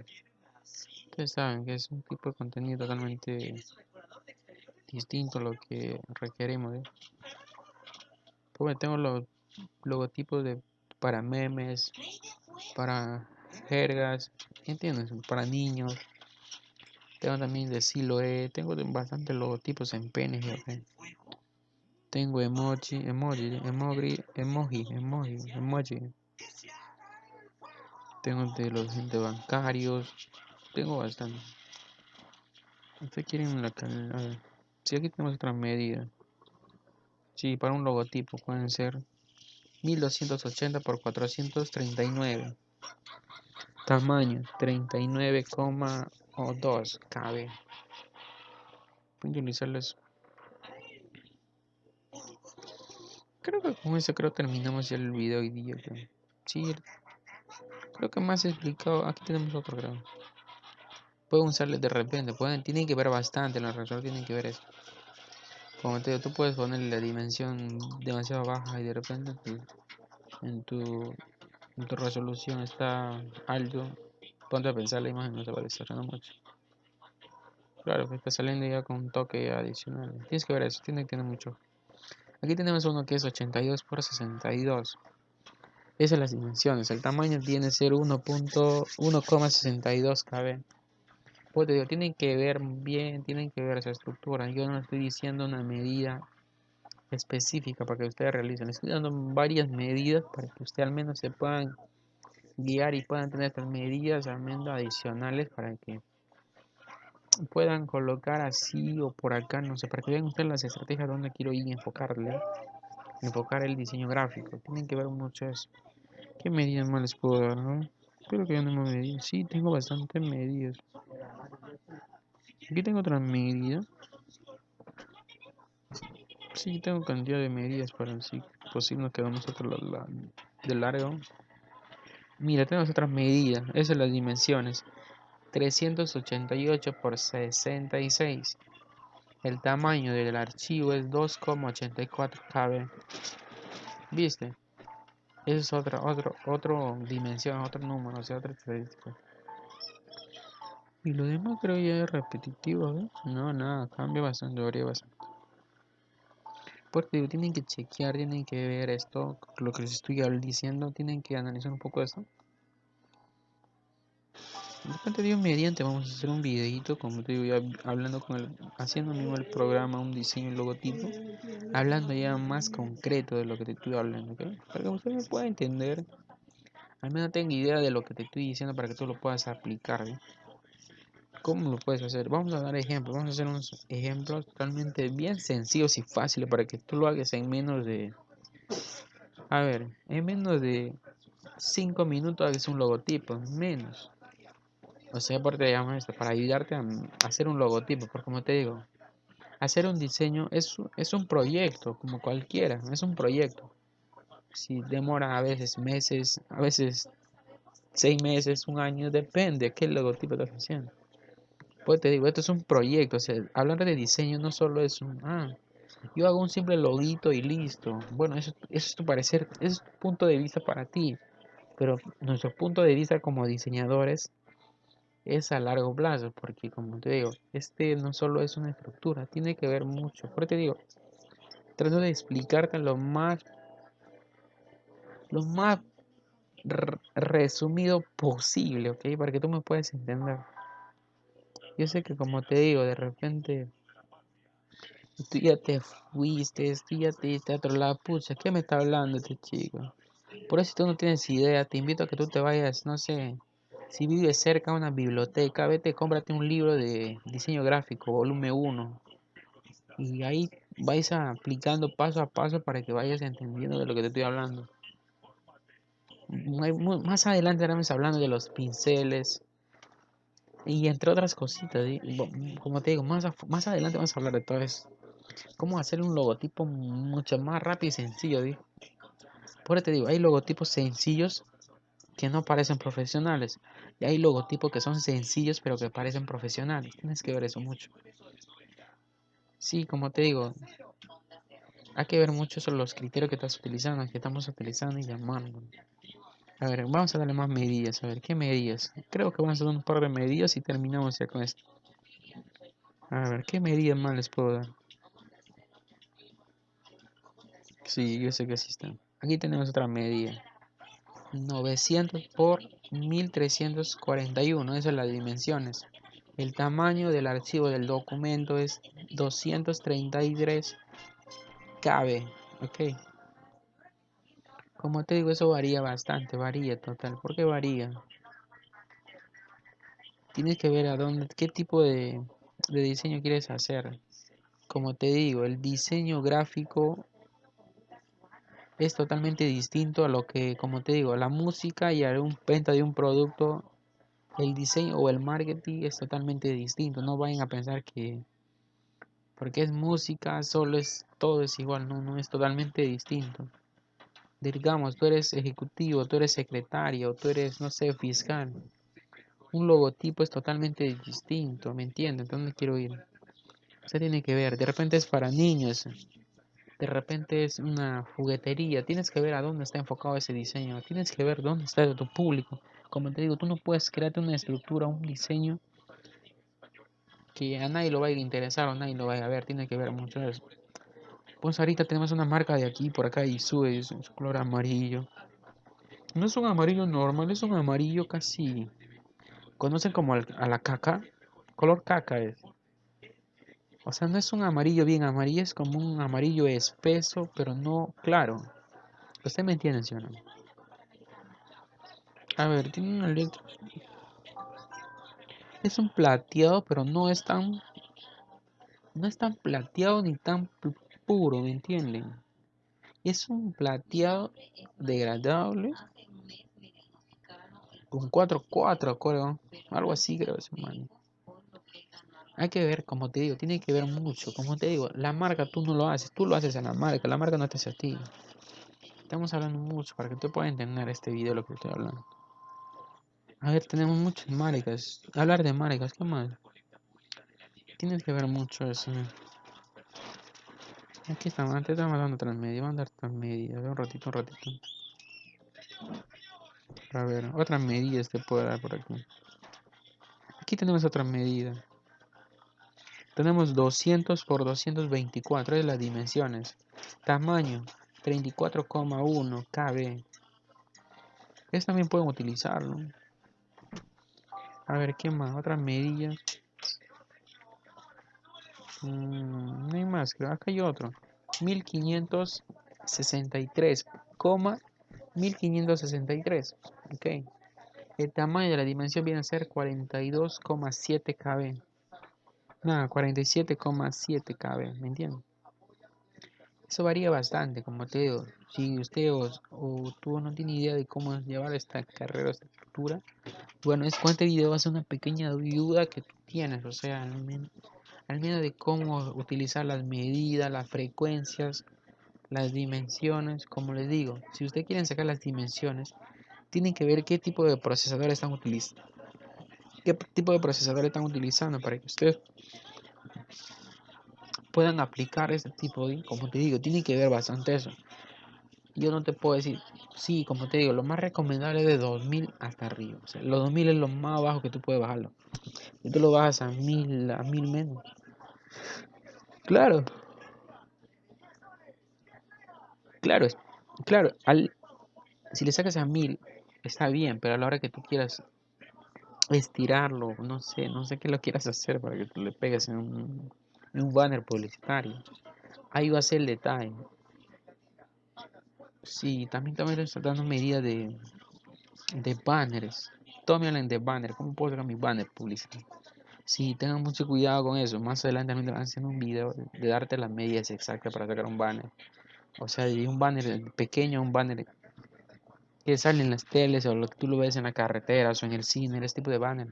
Ustedes saben que es un tipo de contenido totalmente distinto a lo que requerimos. ¿eh? Pues tengo los logotipos de para memes, para jergas, ¿entiendes? Para niños. Tengo también de Siloe, tengo bastantes logotipos en PNG. Tengo emoji, emoji, emoji, emoji, emoji, emoji. Tengo de los entes bancarios. Tengo bastante. Ustedes quieren la calidad. Si aquí tenemos otra medida. Sí, para un logotipo pueden ser 1280 por 439. Tamaño 39,2 cabe. Voy a utilizarles. Creo que con eso creo terminamos ya el video hoy día. Creo que más explicado. Aquí tenemos otro grado. Pueden usarles de repente. Pueden, tienen que ver bastante. La razón tienen que ver eso. Como te digo, tú puedes ponerle la dimensión demasiado baja y de repente en, tu, en tu resolución está alto. Ponte a pensar la imagen no se va a desarrollar mucho. Claro, que está saliendo ya con un toque adicional. Tienes que ver eso, tiene que tener mucho. Aquí tenemos uno que es 82 por 62. Esas son las dimensiones. El tamaño tiene que ser 1.62 kb. Pues te digo, tienen que ver bien, tienen que ver esa estructura. Yo no estoy diciendo una medida específica para que ustedes realicen. Estoy dando varias medidas para que ustedes al menos se puedan guiar y puedan tener estas medidas al menos adicionales para que puedan colocar así o por acá, no sé, para que vean ustedes las estrategias donde quiero ir y enfocarle, enfocar el diseño gráfico. Tienen que ver mucho eso. ¿Qué medidas más les puedo dar? No? Espero que no me medidas. Sí, tengo bastantes medidas. Aquí tengo otra medida. Sí, tengo cantidad de medidas para si posible nos quedamos otro la, de largo. Mira, tenemos otras medidas. Esas son las dimensiones. 388 por 66. El tamaño del archivo es 2,84 KB. ¿Viste? Esa es otra, otro, otro dimensión, otro número, o sea, otra estadística. Y lo demás creo ya es repetitivo, ¿eh? No, nada, cambia bastante, varía bastante. Porque tienen que chequear, tienen que ver esto, lo que les estoy diciendo, tienen que analizar un poco esto. De repente digo mediante vamos a hacer un videito, como te digo, hablando con el, haciendo mismo el programa, un diseño, un logotipo, hablando ya más concreto de lo que te estoy hablando. Para que usted me pueda entender, al menos tenga idea de lo que te estoy diciendo para que tú lo puedas aplicar, ¿eh? ¿Cómo lo puedes hacer? Vamos a dar ejemplos. Vamos a hacer unos ejemplos totalmente bien sencillos y fáciles para que tú lo hagas en menos de... A ver, en menos de 5 minutos hagas un logotipo. Menos. Por te llamo esto, para ayudarte a, hacer un logotipo. Porque como te digo, hacer un diseño es, es un proyecto, como cualquiera. Es un proyecto. si demora a veces meses, a veces seis meses, un año, depende qué logotipo estás haciendo. Pues te digo, esto es un proyecto, o sea, hablar de diseño no solo es un, ah, yo hago un simple loguito y listo. Bueno, eso, eso es tu parecer, es tu punto de vista para ti, pero nuestro punto de vista como diseñadores es a largo plazo, porque como te digo, este no solo es una estructura, tiene que ver mucho. Por te digo, trato de explicarte lo más, lo más resumido posible, ¿ok? Para que tú me puedas entender. Yo sé que como te digo, de repente tú ya te fuiste, tú ya te diste a otro lado, pucha, ¿qué me está hablando este chico? Por eso si tú no tienes idea, te invito a que tú te vayas, no sé, si vives cerca de una biblioteca, vete, cómprate un libro de diseño gráfico, volumen 1. Y ahí vais aplicando paso a paso para que vayas entendiendo de lo que te estoy hablando. Más adelante estaremos hablando de los pinceles y entre otras cositas. Como te digo, más, más adelante vamos a hablar de todo eso. Cómo hacer un logotipo mucho más rápido y sencillo. Por eso te digo, hay logotipos sencillos que no parecen profesionales. Y hay logotipos que son sencillos pero que parecen profesionales. Tienes que ver eso mucho. Sí, como te digo, hay que ver mucho sobre los criterios que estás utilizando, que estamos utilizando y llamando. A ver, vamos a darle más medidas. A ver, ¿qué medidas? Creo que vamos a dar un par de medidas y terminamos ya con esto. A ver, ¿qué medidas más les puedo dar? Sí, yo sé que sí están. Aquí tenemos otra medida. 900 por 1341, esas son las dimensiones. El tamaño del archivo del documento es 233 KB, ok. Como te digo, eso varía bastante, varía total. ¿Por qué varía? Tienes que ver a dónde, qué tipo de, de diseño quieres hacer. Como te digo, el diseño gráfico es totalmente distinto a lo que, como te digo, la música y a un venta de un producto, el diseño o el marketing es totalmente distinto. No vayan a pensar que porque es música, solo es todo es igual, no, no es totalmente distinto. Digamos, tú eres ejecutivo, tú eres secretario, tú eres, no sé, fiscal. Un logotipo es totalmente distinto, ¿me entiendes? ¿Dónde quiero ir? Se tiene que ver, de repente es para niños, de repente es una juguetería, tienes que ver a dónde está enfocado ese diseño, tienes que ver dónde está tu público. Como te digo, tú no puedes crearte una estructura, un diseño que a nadie lo vaya a interesar o a nadie lo vaya a ver, tiene que ver mucho eso. Pues ahorita tenemos una marca de aquí, por acá, y sube, es un color amarillo. No es un amarillo normal, es un amarillo casi... ¿Conocen como a la caca? Color caca es. O sea, no es un amarillo bien amarillo, es como un amarillo espeso, pero no claro. Usted me entiende, ¿sí o no? A ver, tiene una letra. Es un plateado, pero no es tan. No es tan plateado ni tan puro, ¿me entienden? Es un plateado degradable. Con 4-4, creo. Algo así, creo, ese man. Hay que ver, como te digo, tiene que ver mucho. Como te digo, la marca tú no lo haces, tú lo haces a la marca, la marca no te hace a ti. Estamos hablando mucho para que tú puedas entender este video lo que estoy hablando. A ver, tenemos muchas marcas. Hablar de marcas, ¿qué más? Tienes que ver mucho eso. Aquí estamos, antes estamos dando transmedia, vamos a dar transmedia, a ver un ratito, un ratito. A ver, otras medidas te puedo dar por aquí. Aquí tenemos otra medida. Tenemos 200 por 224 de las dimensiones. Tamaño 34,1 KB. Esto también pueden utilizarlo. A ver, ¿qué más? Otras medidas. Mm, no hay más, creo. Acá hay otro. 1563, 1563. Ok. El tamaño de la dimensión viene a ser 42,7 KB. Nada, 47,7 KB, ¿me entienden? Eso varía bastante, como te digo. Si usted o, tú no tiene idea de cómo llevar esta carrera, esta estructura, bueno, es este video ser una pequeña ayuda que tú tienes, o sea, al menos, al menos de cómo utilizar las medidas, las frecuencias, las dimensiones, como les digo, si ustedes quieren sacar las dimensiones, tienen que ver qué tipo de procesador están utilizando. ¿Qué tipo de procesador están utilizando para que ustedes puedan aplicar este tipo de, como te digo, tienen que ver bastante eso. Yo no te puedo decir, sí, como te digo, lo más recomendable es de 2000 hasta arriba. O sea, los 2000 es lo más bajo que tú puedes bajarlo. Y tú lo bajas a 1000, a 1000 menos. Claro. Claro, claro, al, si le sacas a 1000 está bien, pero a la hora que tú quieras estirarlo, no sé, no sé qué lo quieras hacer para que tú le pegues en un, un banner publicitario. Ahí va a ser el detalle. Sí, también también estoy dando medidas de, de banners. Todos me de banner. ¿Cómo puedo sacar mi banner publicitario? Sí, tengan mucho cuidado con eso. Más adelante también te van a hacer un video de darte las medidas exactas para sacar un banner. O sea, de un banner pequeño un banner que sale en las teles o lo que tú lo ves en la carretera o en el cine, ese tipo de banner.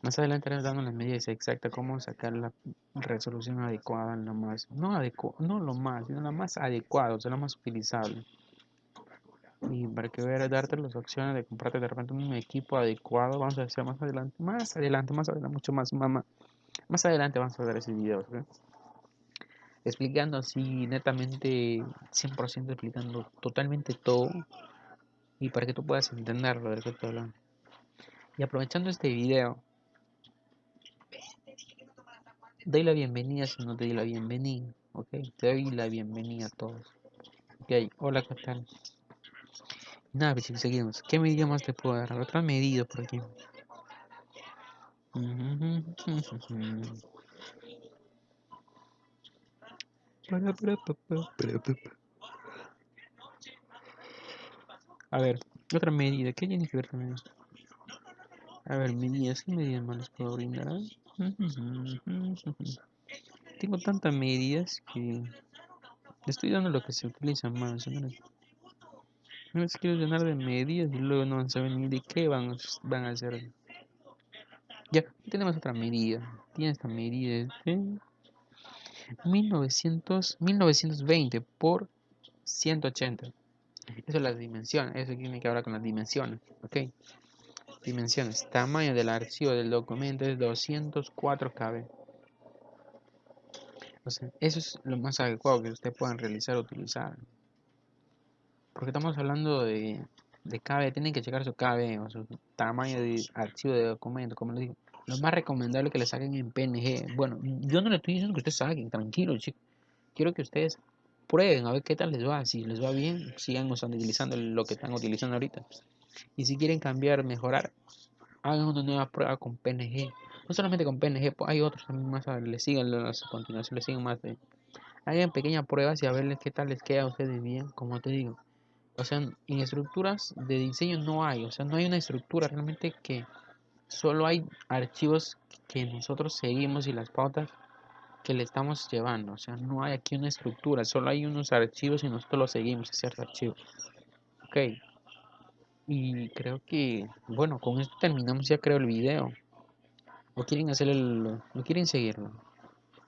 Más adelante les dando las medidas exactas cómo sacar la resolución adecuada, lo más, no adecuado, no lo más, sino la más adecuada, o sea, la más utilizable. Y para que veas darte las opciones de comprarte de repente un equipo adecuado, vamos a hacer más adelante, más adelante, más adelante, mucho más, más, más adelante vamos a ver ese video, explicando así netamente 100% explicando totalmente todo y para que tú puedas entenderlo de lo y aprovechando este video doy la bienvenida si no te doy la bienvenida ok te doy la bienvenida a todos. Ok hola qué tal nada pues seguimos qué medida más te puedo dar otra medida por aquí a ver, otra medida. ¿Qué tiene que ver con? A ver, medidas. ¿Qué medidas más puedo brindar? Tengo tantas medidas que estoy dando lo que se utiliza más. No les quiero llenar de medidas y luego no saber ni de qué van, van a hacer. Ya, tenemos otra medida. Tiene esta medida. 1900, 1920 por 180. Eso es las dimensiones. Eso tiene que hablar con las dimensiones. Ok. Dimensiones. Tamaño del archivo del documento es 204 KB. O sea, eso es lo más adecuado que ustedes puedan realizar o utilizar. Porque estamos hablando de, de KB. Tienen que checar su KB o su tamaño de archivo de documento. Como les digo lo más recomendable que le saquen en PNG. Bueno, yo no le estoy diciendo que ustedes saquen, tranquilo, chicos. Quiero que ustedes prueben a ver qué tal les va. Si les va bien, sigan utilizando lo que están utilizando ahorita. Y si quieren cambiar, mejorar, hagan una nueva prueba con PNG. No solamente con PNG, pues hay otros también más. Les sigan a continuación, les sigan más de. Hagan pequeñas pruebas y a verles qué tal les queda a ustedes bien, como te digo. O sea, en estructuras de diseño no hay, o sea, no hay una estructura realmente que solo hay archivos que nosotros seguimos y las pautas que le estamos llevando. O sea, no hay aquí una estructura, solo hay unos archivos y nosotros los seguimos, ciertos archivos. Ok. Y creo que, bueno, con esto terminamos ya creo el video. ¿O quieren hacer el... ¿O quieren seguirlo?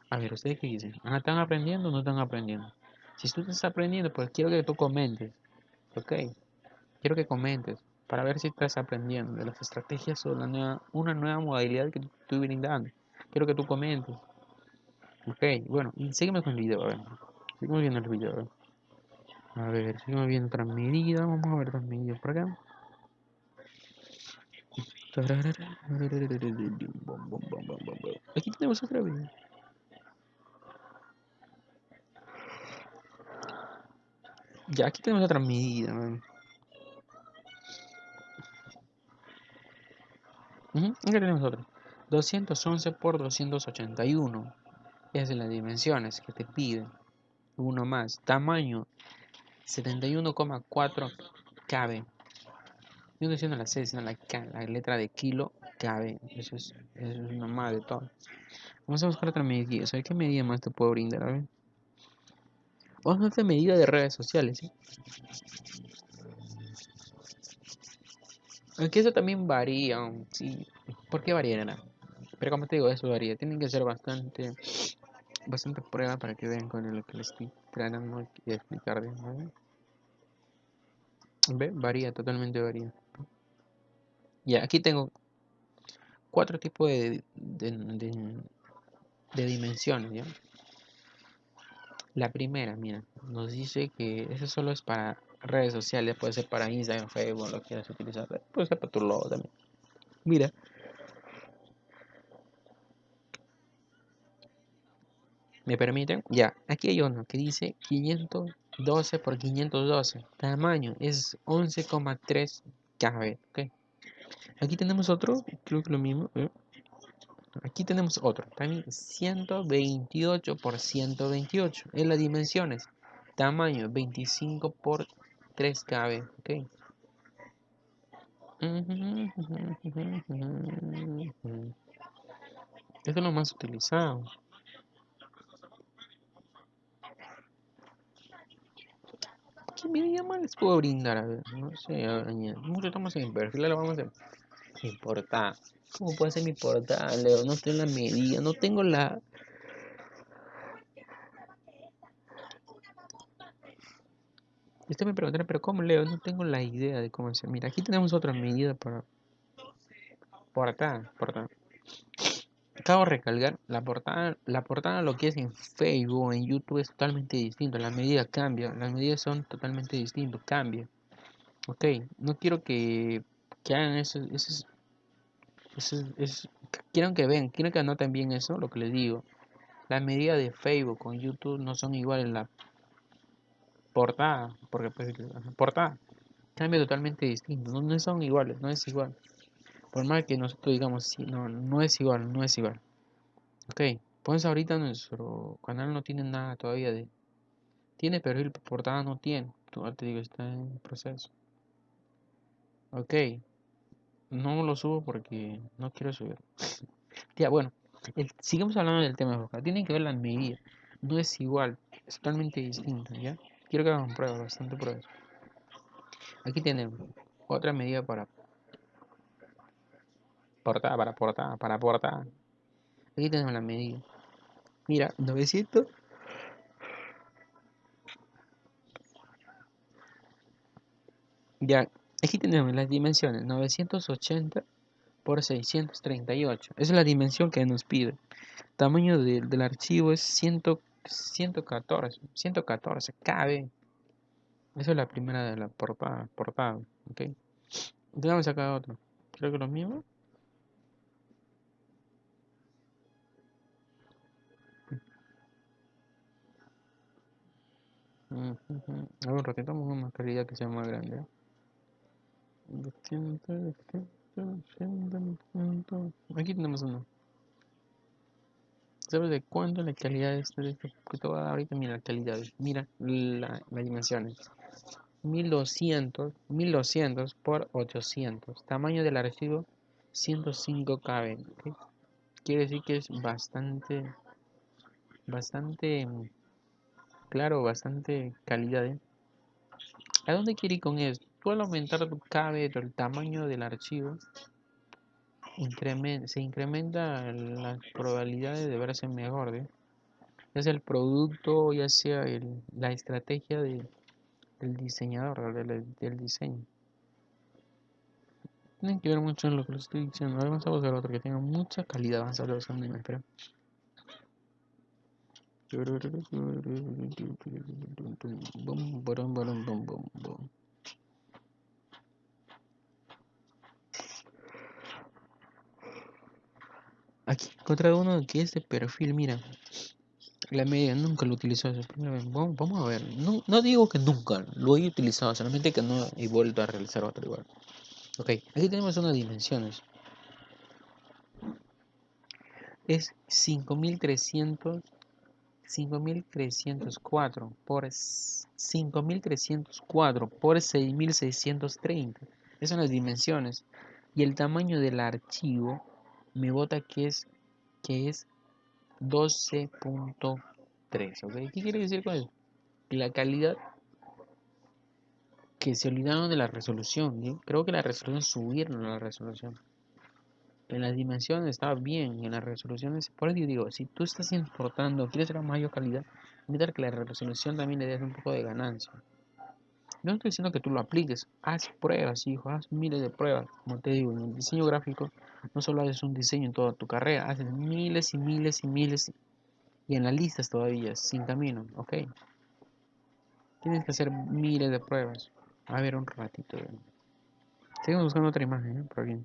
A ver, ¿ustedes qué dicen? Ah, ¿Están aprendiendo o no están aprendiendo? Si tú estás aprendiendo, pues quiero que tú comentes. Ok. Quiero que comentes para ver si estás aprendiendo de las estrategias o una nueva modalidad que estoy brindando. Quiero que tú comentes. Ok, bueno, y seguimos con el video, a ver. Seguimos viendo el video, a ver. seguimos viendo otra medida. Vamos a ver otras medidas por acá. Aquí tenemos otra vez. Ya, aquí tenemos otra medida, Tenemos otro. 211 por 281. Esas son las dimensiones que te piden. Uno más. Tamaño 71,4 KB. Yo no diciendo la C, sino la la letra de kilo KB. Eso es, eso es de todo. Vamos a buscar otra medida. ¿Sabes qué medida más te puedo brindar? A. Vamos a hacer medida de redes sociales. Aunque eso también varía, sí. ¿Por qué? Pero como te digo, eso varía. Tienen que ser bastante, bastante prueba para que vean con lo que les estoy tratando de explicar. ¿no? ¿Ve? Varía, totalmente varía. Ya, aquí tengo cuatro tipos de, de, de, dimensiones, ¿ya? La primera, mira, nos dice que eso solo es para redes sociales, puede ser para Instagram, Facebook, lo quieras utilizar, puede ser para tu logo también. Mira, ¿Me permiten? Ya, aquí hay uno que dice 512 por 512. Tamaño es 11,3 KB. ¿ok? Aquí tenemos otro, creo que lo mismo. ¿eh? Aquí tenemos otro, también 128 por 128. En las dimensiones, tamaño 25 por 3 KB. ¿ok? Esto es lo más utilizado. ¿Qué medida más les puedo brindar? A ver, no sé, mucho estamos en perfil, lo vamos a importar. ¿Cómo puede ser mi portada, Leo? No tengo la medida, no tengo la... Usted me preguntará, pero ¿cómo Leo? No tengo la idea de cómo hacer. Mira, aquí tenemos otra medida para... Portada, portada. Acabo de recalcar, la portada, la portada lo que es en Facebook en YouTube es totalmente distinto, las medidas cambian, las medidas son totalmente distintas, cambia. Ok, no quiero que, que hagan eso, eso, es, quiero que vean, quiero que anoten bien eso, lo que les digo. Las medidas de Facebook con YouTube no son iguales la portada, porque pues, portada cambia totalmente distinto, no, no son iguales, no es igual. Por más que nosotros digamos, sí, no, no es igual, no es igual. Ok, pues ahorita nuestro canal no tiene nada todavía de... Tiene perfil, portada no tiene. Te digo, está en proceso. Ok, no lo subo porque no quiero subir. ya, bueno, sigamos hablando del tema de Tienen que ver las medidas. No es igual, es totalmente distinto, ¿ya? Quiero que hagan pruebas, bastante pruebas. Aquí tenemos otra medida para portada, para portada, para portada. Aquí tenemos la medida. Mira, 900. Ya, aquí tenemos las dimensiones, 980 por 638. Esa es la dimensión que nos pide. Tamaño del archivo es 100, 114, 114 KB. Esa es la primera de la portada, portada ok. Entonces vamos otro. Creo que lo mismo. A ver, repitamos una calidad que sea más grande. Aquí tenemos uno. ¿Sabes de cuánto la calidad es de este que te voy a dar ahorita? Mira la calidad. Mira la, las dimensiones. 1200, 1200 por 800. Tamaño del archivo 105 KB. Quiere decir que es bastante, bastante claro, bastante calidad. ¿eh? ¿A dónde quiere ir con esto? Tú al aumentar tu KB, el tamaño del archivo, se incrementa las probabilidades de verse mejor. ¿eh? Ya sea el producto, ya sea la estrategia del diseñador, del, diseño. Tienen que ver mucho en lo que les estoy diciendo. vamos a buscar otro que tenga mucha calidad. Vamos a ver me espera. Aquí encontré uno que es de perfil, mira. La media nunca lo utilizó Vamos, vamos a ver. No, no, digo que nunca lo he utilizado, solamente que no he vuelto a realizar otro igual. Ok, aquí tenemos unas dimensiones. Es 5300 5304 por 5304 por 6630. Esas son las dimensiones. Y el tamaño del archivo me bota que es que es 12.3. ¿Qué quiere decir con eso? La calidad que se olvidaron de la resolución. Creo que la resolución subieron la resolución. en las dimensiones está bien, en las resoluciones, por eso digo, si tú estás importando, quieres una mayor calidad, necesitas que la resolución también le des un poco de ganancia. No estoy diciendo que tú lo apliques, haz pruebas, hijo, haz miles de pruebas. Como te digo, en el diseño gráfico no solo haces un diseño en toda tu carrera, haces miles y miles y miles y en las listas todavía, sin camino, ¿ok? Tienes que hacer miles de pruebas. A ver un ratito. Seguimos buscando otra imagen, ¿eh? por aquí.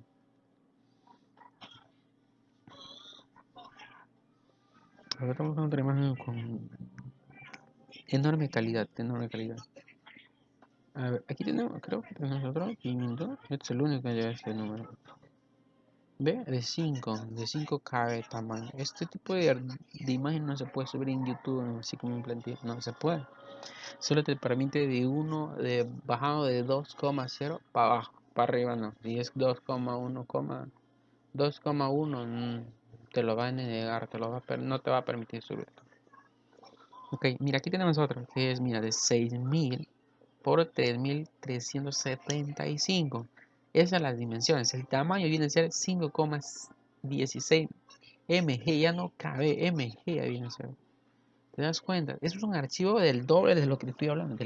Ahora estamos buscando otra imagen con enorme calidad, enorme calidad. A ver, aquí tenemos, creo que tenemos otro, 500. Este es el único que lleva este número. ¿Ve? De 5, de 5 KB tamaño. Este tipo de, de, imagen no se puede subir en YouTube, así como un plantilla, no se puede. Solo te permite de 1, de bajado de 2,0 para abajo, para arriba no. Y es 2,1, 2,1 te lo va a negar, te lo va a no te va a permitir subir. Ok, mira, aquí tenemos otro que es, mira, de 6000 por 3375. Esas son las dimensiones. El tamaño viene a ser 5,16 mg, ya no cabe mg, viene a ser. ¿Te das cuenta? Es un archivo del doble de lo que estoy hablando.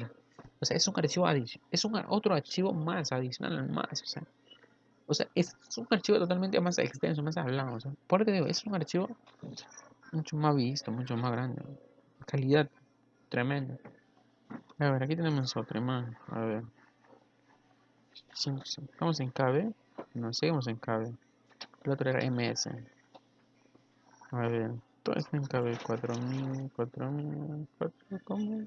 o sea, es un archivo adicional. Es un otro archivo más adicional, más. O sea, o sea, es un archivo totalmente más extenso, más hablado. O sea, porque digo, es un archivo mucho más visto, mucho más grande. Calidad tremenda. A ver, aquí tenemos otra más. A ver. Estamos en KB. No, seguimos en KB. El otro era MS. A ver, todo esto en KB. 4000, 4000, 4000, ¿cómo?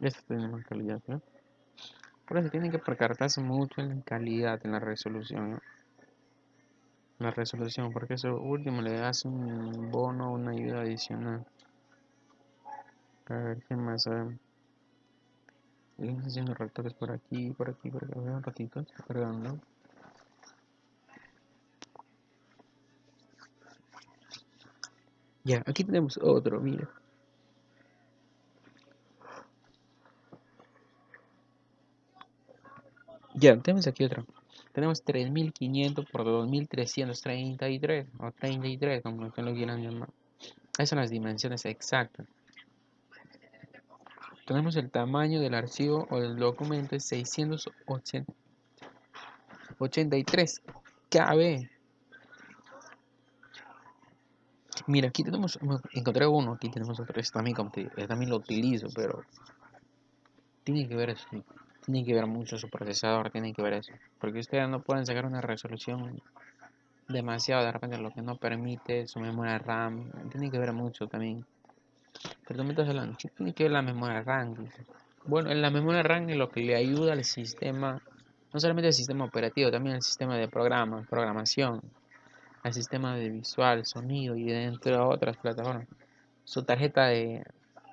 Esto tiene más calidad, ¿eh? Por eso tienen que percatarse mucho en la calidad, en la resolución. La resolución, porque eso último le das un bono, una ayuda adicional. A ver, ¿qué más? Seguimos haciendo retoques por aquí, por aquí, por aquí. Un ratito, está cargando. Ya, aquí tenemos otro, mira. Ya, tenemos aquí otro. Tenemos 3500 por 2333 o 33, como lo quieran llamar. Esas son las dimensiones exactas. Tenemos el tamaño del archivo o del documento es 683 KB. Mira, aquí tenemos, encontré uno, aquí tenemos otro, este también, este también lo utilizo, pero tiene que ver eso tiene que ver mucho su procesador, tiene que ver eso. Porque ustedes no pueden sacar una resolución demasiado de repente lo que no permite su memoria RAM. Tiene que ver mucho también. Pero tú hablando, ¿qué tiene que ver la memoria RAM? Bueno, en la memoria RAM es lo que le ayuda al sistema, no solamente el sistema operativo, también el sistema de programa, programación, al sistema de visual, sonido y dentro de otras plataformas. Su tarjeta de,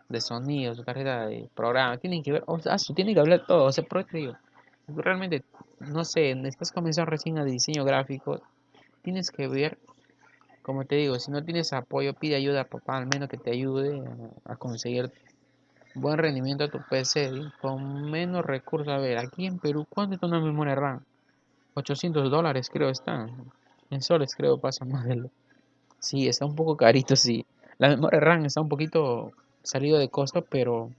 de sonido, su tarjeta de programa, tienen que ver, o sea, tiene que hablar todo, o sea, por digo, realmente, no sé, estás comenzando recién a diseño gráfico, tienes que ver, como te digo, si no tienes apoyo, pide ayuda a papá, al menos que te ayude a, conseguir buen rendimiento a tu PC con menos recursos. A ver, aquí en Perú, ¿cuánto está una memoria RAM? 800 dólares creo está. En soles creo pasa más de lo... Sí, está un poco carito, sí. La memoria RAM está un poquito salido de costo, pero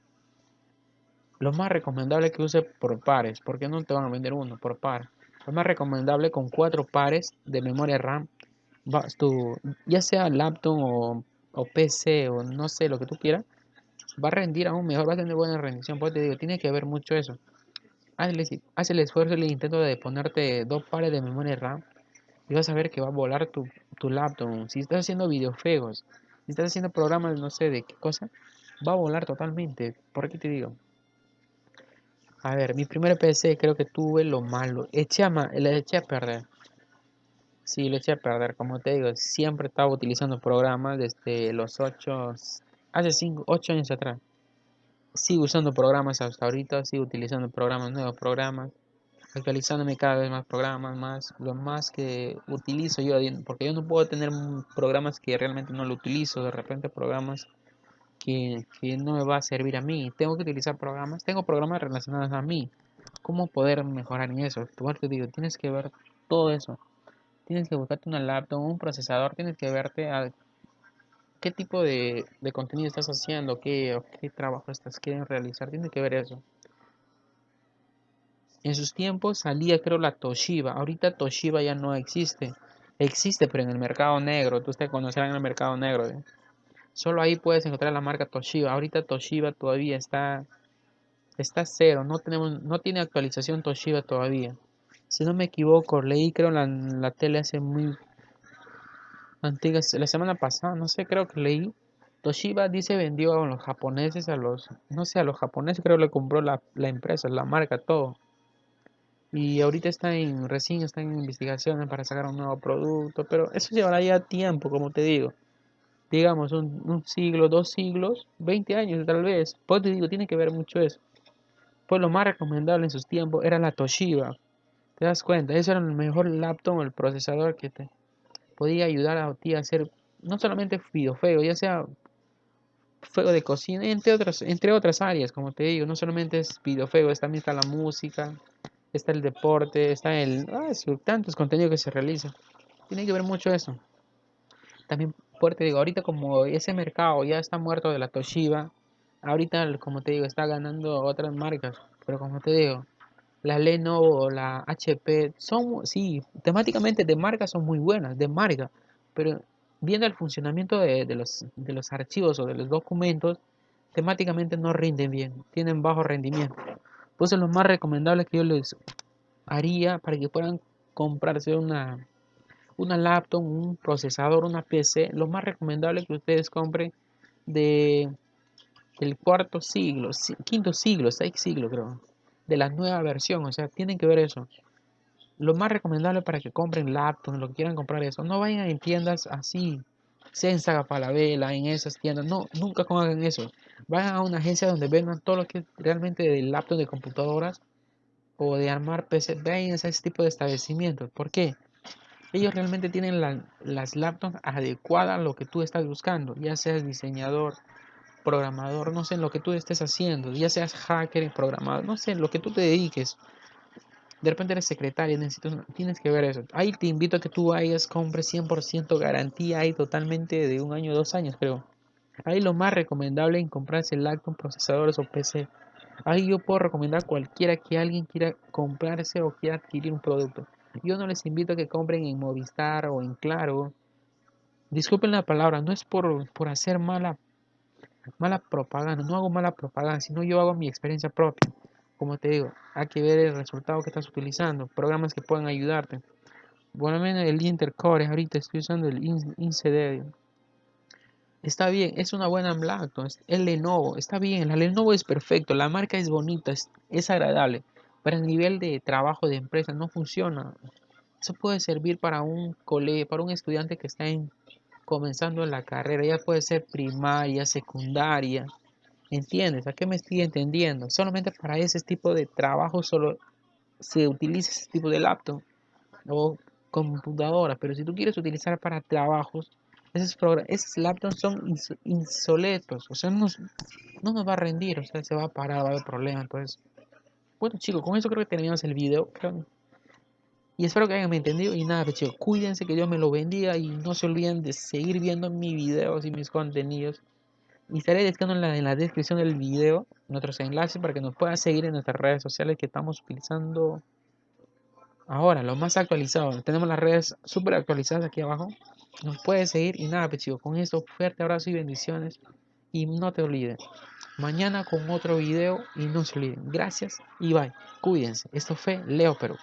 lo más recomendable es que use por pares, porque no te van a vender uno por par. Lo más recomendable con cuatro pares de memoria RAM, tu, ya sea laptop o, o, PC o no sé lo que tú quieras, va a rendir aún mejor, va a tener buena rendición. Porque te digo, tiene que ver mucho eso. Haz el esfuerzo y el intento de ponerte dos pares de memoria RAM y vas a ver que va a volar tu, tu laptop. Si estás haciendo videojuegos, si estás haciendo programas, no sé de qué cosa, va a volar totalmente. ¿Por qué te digo? A ver, mi primer PC creo que tuve lo malo. Eché a le eché a perder. Sí, le eché a perder. Como te digo, siempre estaba utilizando programas desde los 8, hace 5, 8 años atrás. Sigo usando programas hasta ahorita, sigo utilizando programas, nuevos programas, actualizándome cada vez más programas, más, lo más que utilizo yo, porque yo no puedo tener programas que realmente no lo utilizo, de repente programas que, no me va a servir a mí. Tengo que utilizar programas, tengo programas relacionados a mí, cómo poder mejorar en eso. Tu te digo, tienes que ver todo eso. Tienes que buscarte una laptop, un procesador, tienes que verte a qué tipo de, contenido estás haciendo, qué, qué trabajo estás queriendo realizar, tienes que ver eso. En sus tiempos salía creo la Toshiba, ahorita Toshiba ya no existe. Existe, pero en el mercado negro, tú te conocerás en el mercado negro. ¿eh? Solo ahí puedes encontrar la marca Toshiba. Ahorita Toshiba todavía está está cero, no tenemos no tiene actualización Toshiba todavía. Si no me equivoco, leí creo la, la tele hace muy antigua, la semana pasada, no sé, creo que leí Toshiba dice vendió a los japoneses, a los, no sé, a los japoneses creo le compró la, la empresa, la marca, todo. Y ahorita está en, recién está en investigaciones para sacar un nuevo producto, pero eso llevará ya tiempo, como te digo. Digamos, un, siglo, dos siglos, 20 años tal vez. Pues te digo, tiene que ver mucho eso. Pues lo más recomendable en sus tiempos era la Toshiba. ¿Te das cuenta? Eso era el mejor laptop, el procesador que te podía ayudar a ti a hacer no solamente videojuegos, ya sea fuego de cocina, entre otras, entre otras áreas, como te digo, no solamente es videojuegos, también está la música, está el deporte, está el... Tantos contenidos que se realizan. Tiene que ver mucho eso. También, te digo, ahorita como ese mercado ya está muerto de la Toshiba, ahorita, como te digo, está ganando otras marcas. Pero como te digo, la Lenovo, la HP, son, sí, temáticamente de marca son muy buenas, de marca. Pero viendo el funcionamiento de, de, los, de los archivos o de los documentos, temáticamente no rinden bien, tienen bajo rendimiento. Pues es lo más recomendable que yo les haría para que puedan comprarse una, una laptop, un procesador, una PC. Lo más recomendable que ustedes compren de cuarto siglo, quinto siglo, sexto siglo creo, de la nueva versión. O sea, tienen que ver eso. Lo más recomendable para que compren laptops, lo que quieran comprar eso. No vayan en tiendas así, Sensaga vela en esas tiendas. No, nunca hagan eso. Vayan a una agencia donde vendan todo lo que realmente de laptop de computadoras o de armar PC. Vayan a ese tipo de establecimientos. ¿Por qué? Ellos realmente tienen las laptops adecuadas a lo que tú estás buscando. Ya seas diseñador, programador, no sé, lo que tú estés haciendo. Ya seas hacker, programador, no sé, lo que tú te dediques. De repente eres secretaria, necesitas, tienes que ver eso. Ahí te invito a que tú vayas, compres 100% garantía ahí totalmente de un año, dos años creo. Ahí lo más recomendable es comprarse laptop, procesadores o PC. Ahí yo puedo recomendar cualquiera que alguien quiera comprarse o quiera adquirir un producto. Yo no les invito a que compren en Movistar o en Claro. Disculpen la palabra, no es por, por hacer mala, mala propaganda, no hago mala propaganda, sino yo hago mi experiencia propia como te digo, hay que ver el resultado que estás utilizando, programas que puedan ayudarte. Bueno, el Intercore, ahorita estoy usando el INCD. Está bien, es una buena laptop, el Lenovo, está bien, la Lenovo es perfecto, la marca es bonita, es, agradable, pero el nivel de trabajo de empresa no funciona. Eso puede servir para un cole, para un estudiante que está comenzando en la carrera, ya puede ser primaria, secundaria, ¿Entiendes? ¿A qué me estoy entendiendo? Solamente para ese tipo de trabajo solo se utiliza ese tipo de laptop o computadora, pero si tú quieres utilizar para trabajos, esos, esos laptops son insoletos, o sea, no no nos va a rendir, o sea, se va a parar, va a haber problemas, entonces... Bueno chicos, con eso creo que terminamos el video. Y espero que hayan entendido. Y nada, pues, chicos, cuídense, que Dios me lo bendiga. Y no se olviden de seguir viendo mis videos y mis contenidos. Y estaré dejando en la, en la descripción del video nuestros enlaces para que nos puedan seguir en nuestras redes sociales que estamos utilizando ahora, lo más actualizado. Tenemos las redes súper actualizadas aquí abajo. Nos puedes seguir y nada, pues con esto, fuerte abrazo y bendiciones. Y no te olvides, mañana con otro video y no se olviden. Gracias y bye. Cuídense. Esto fue Leo Perú.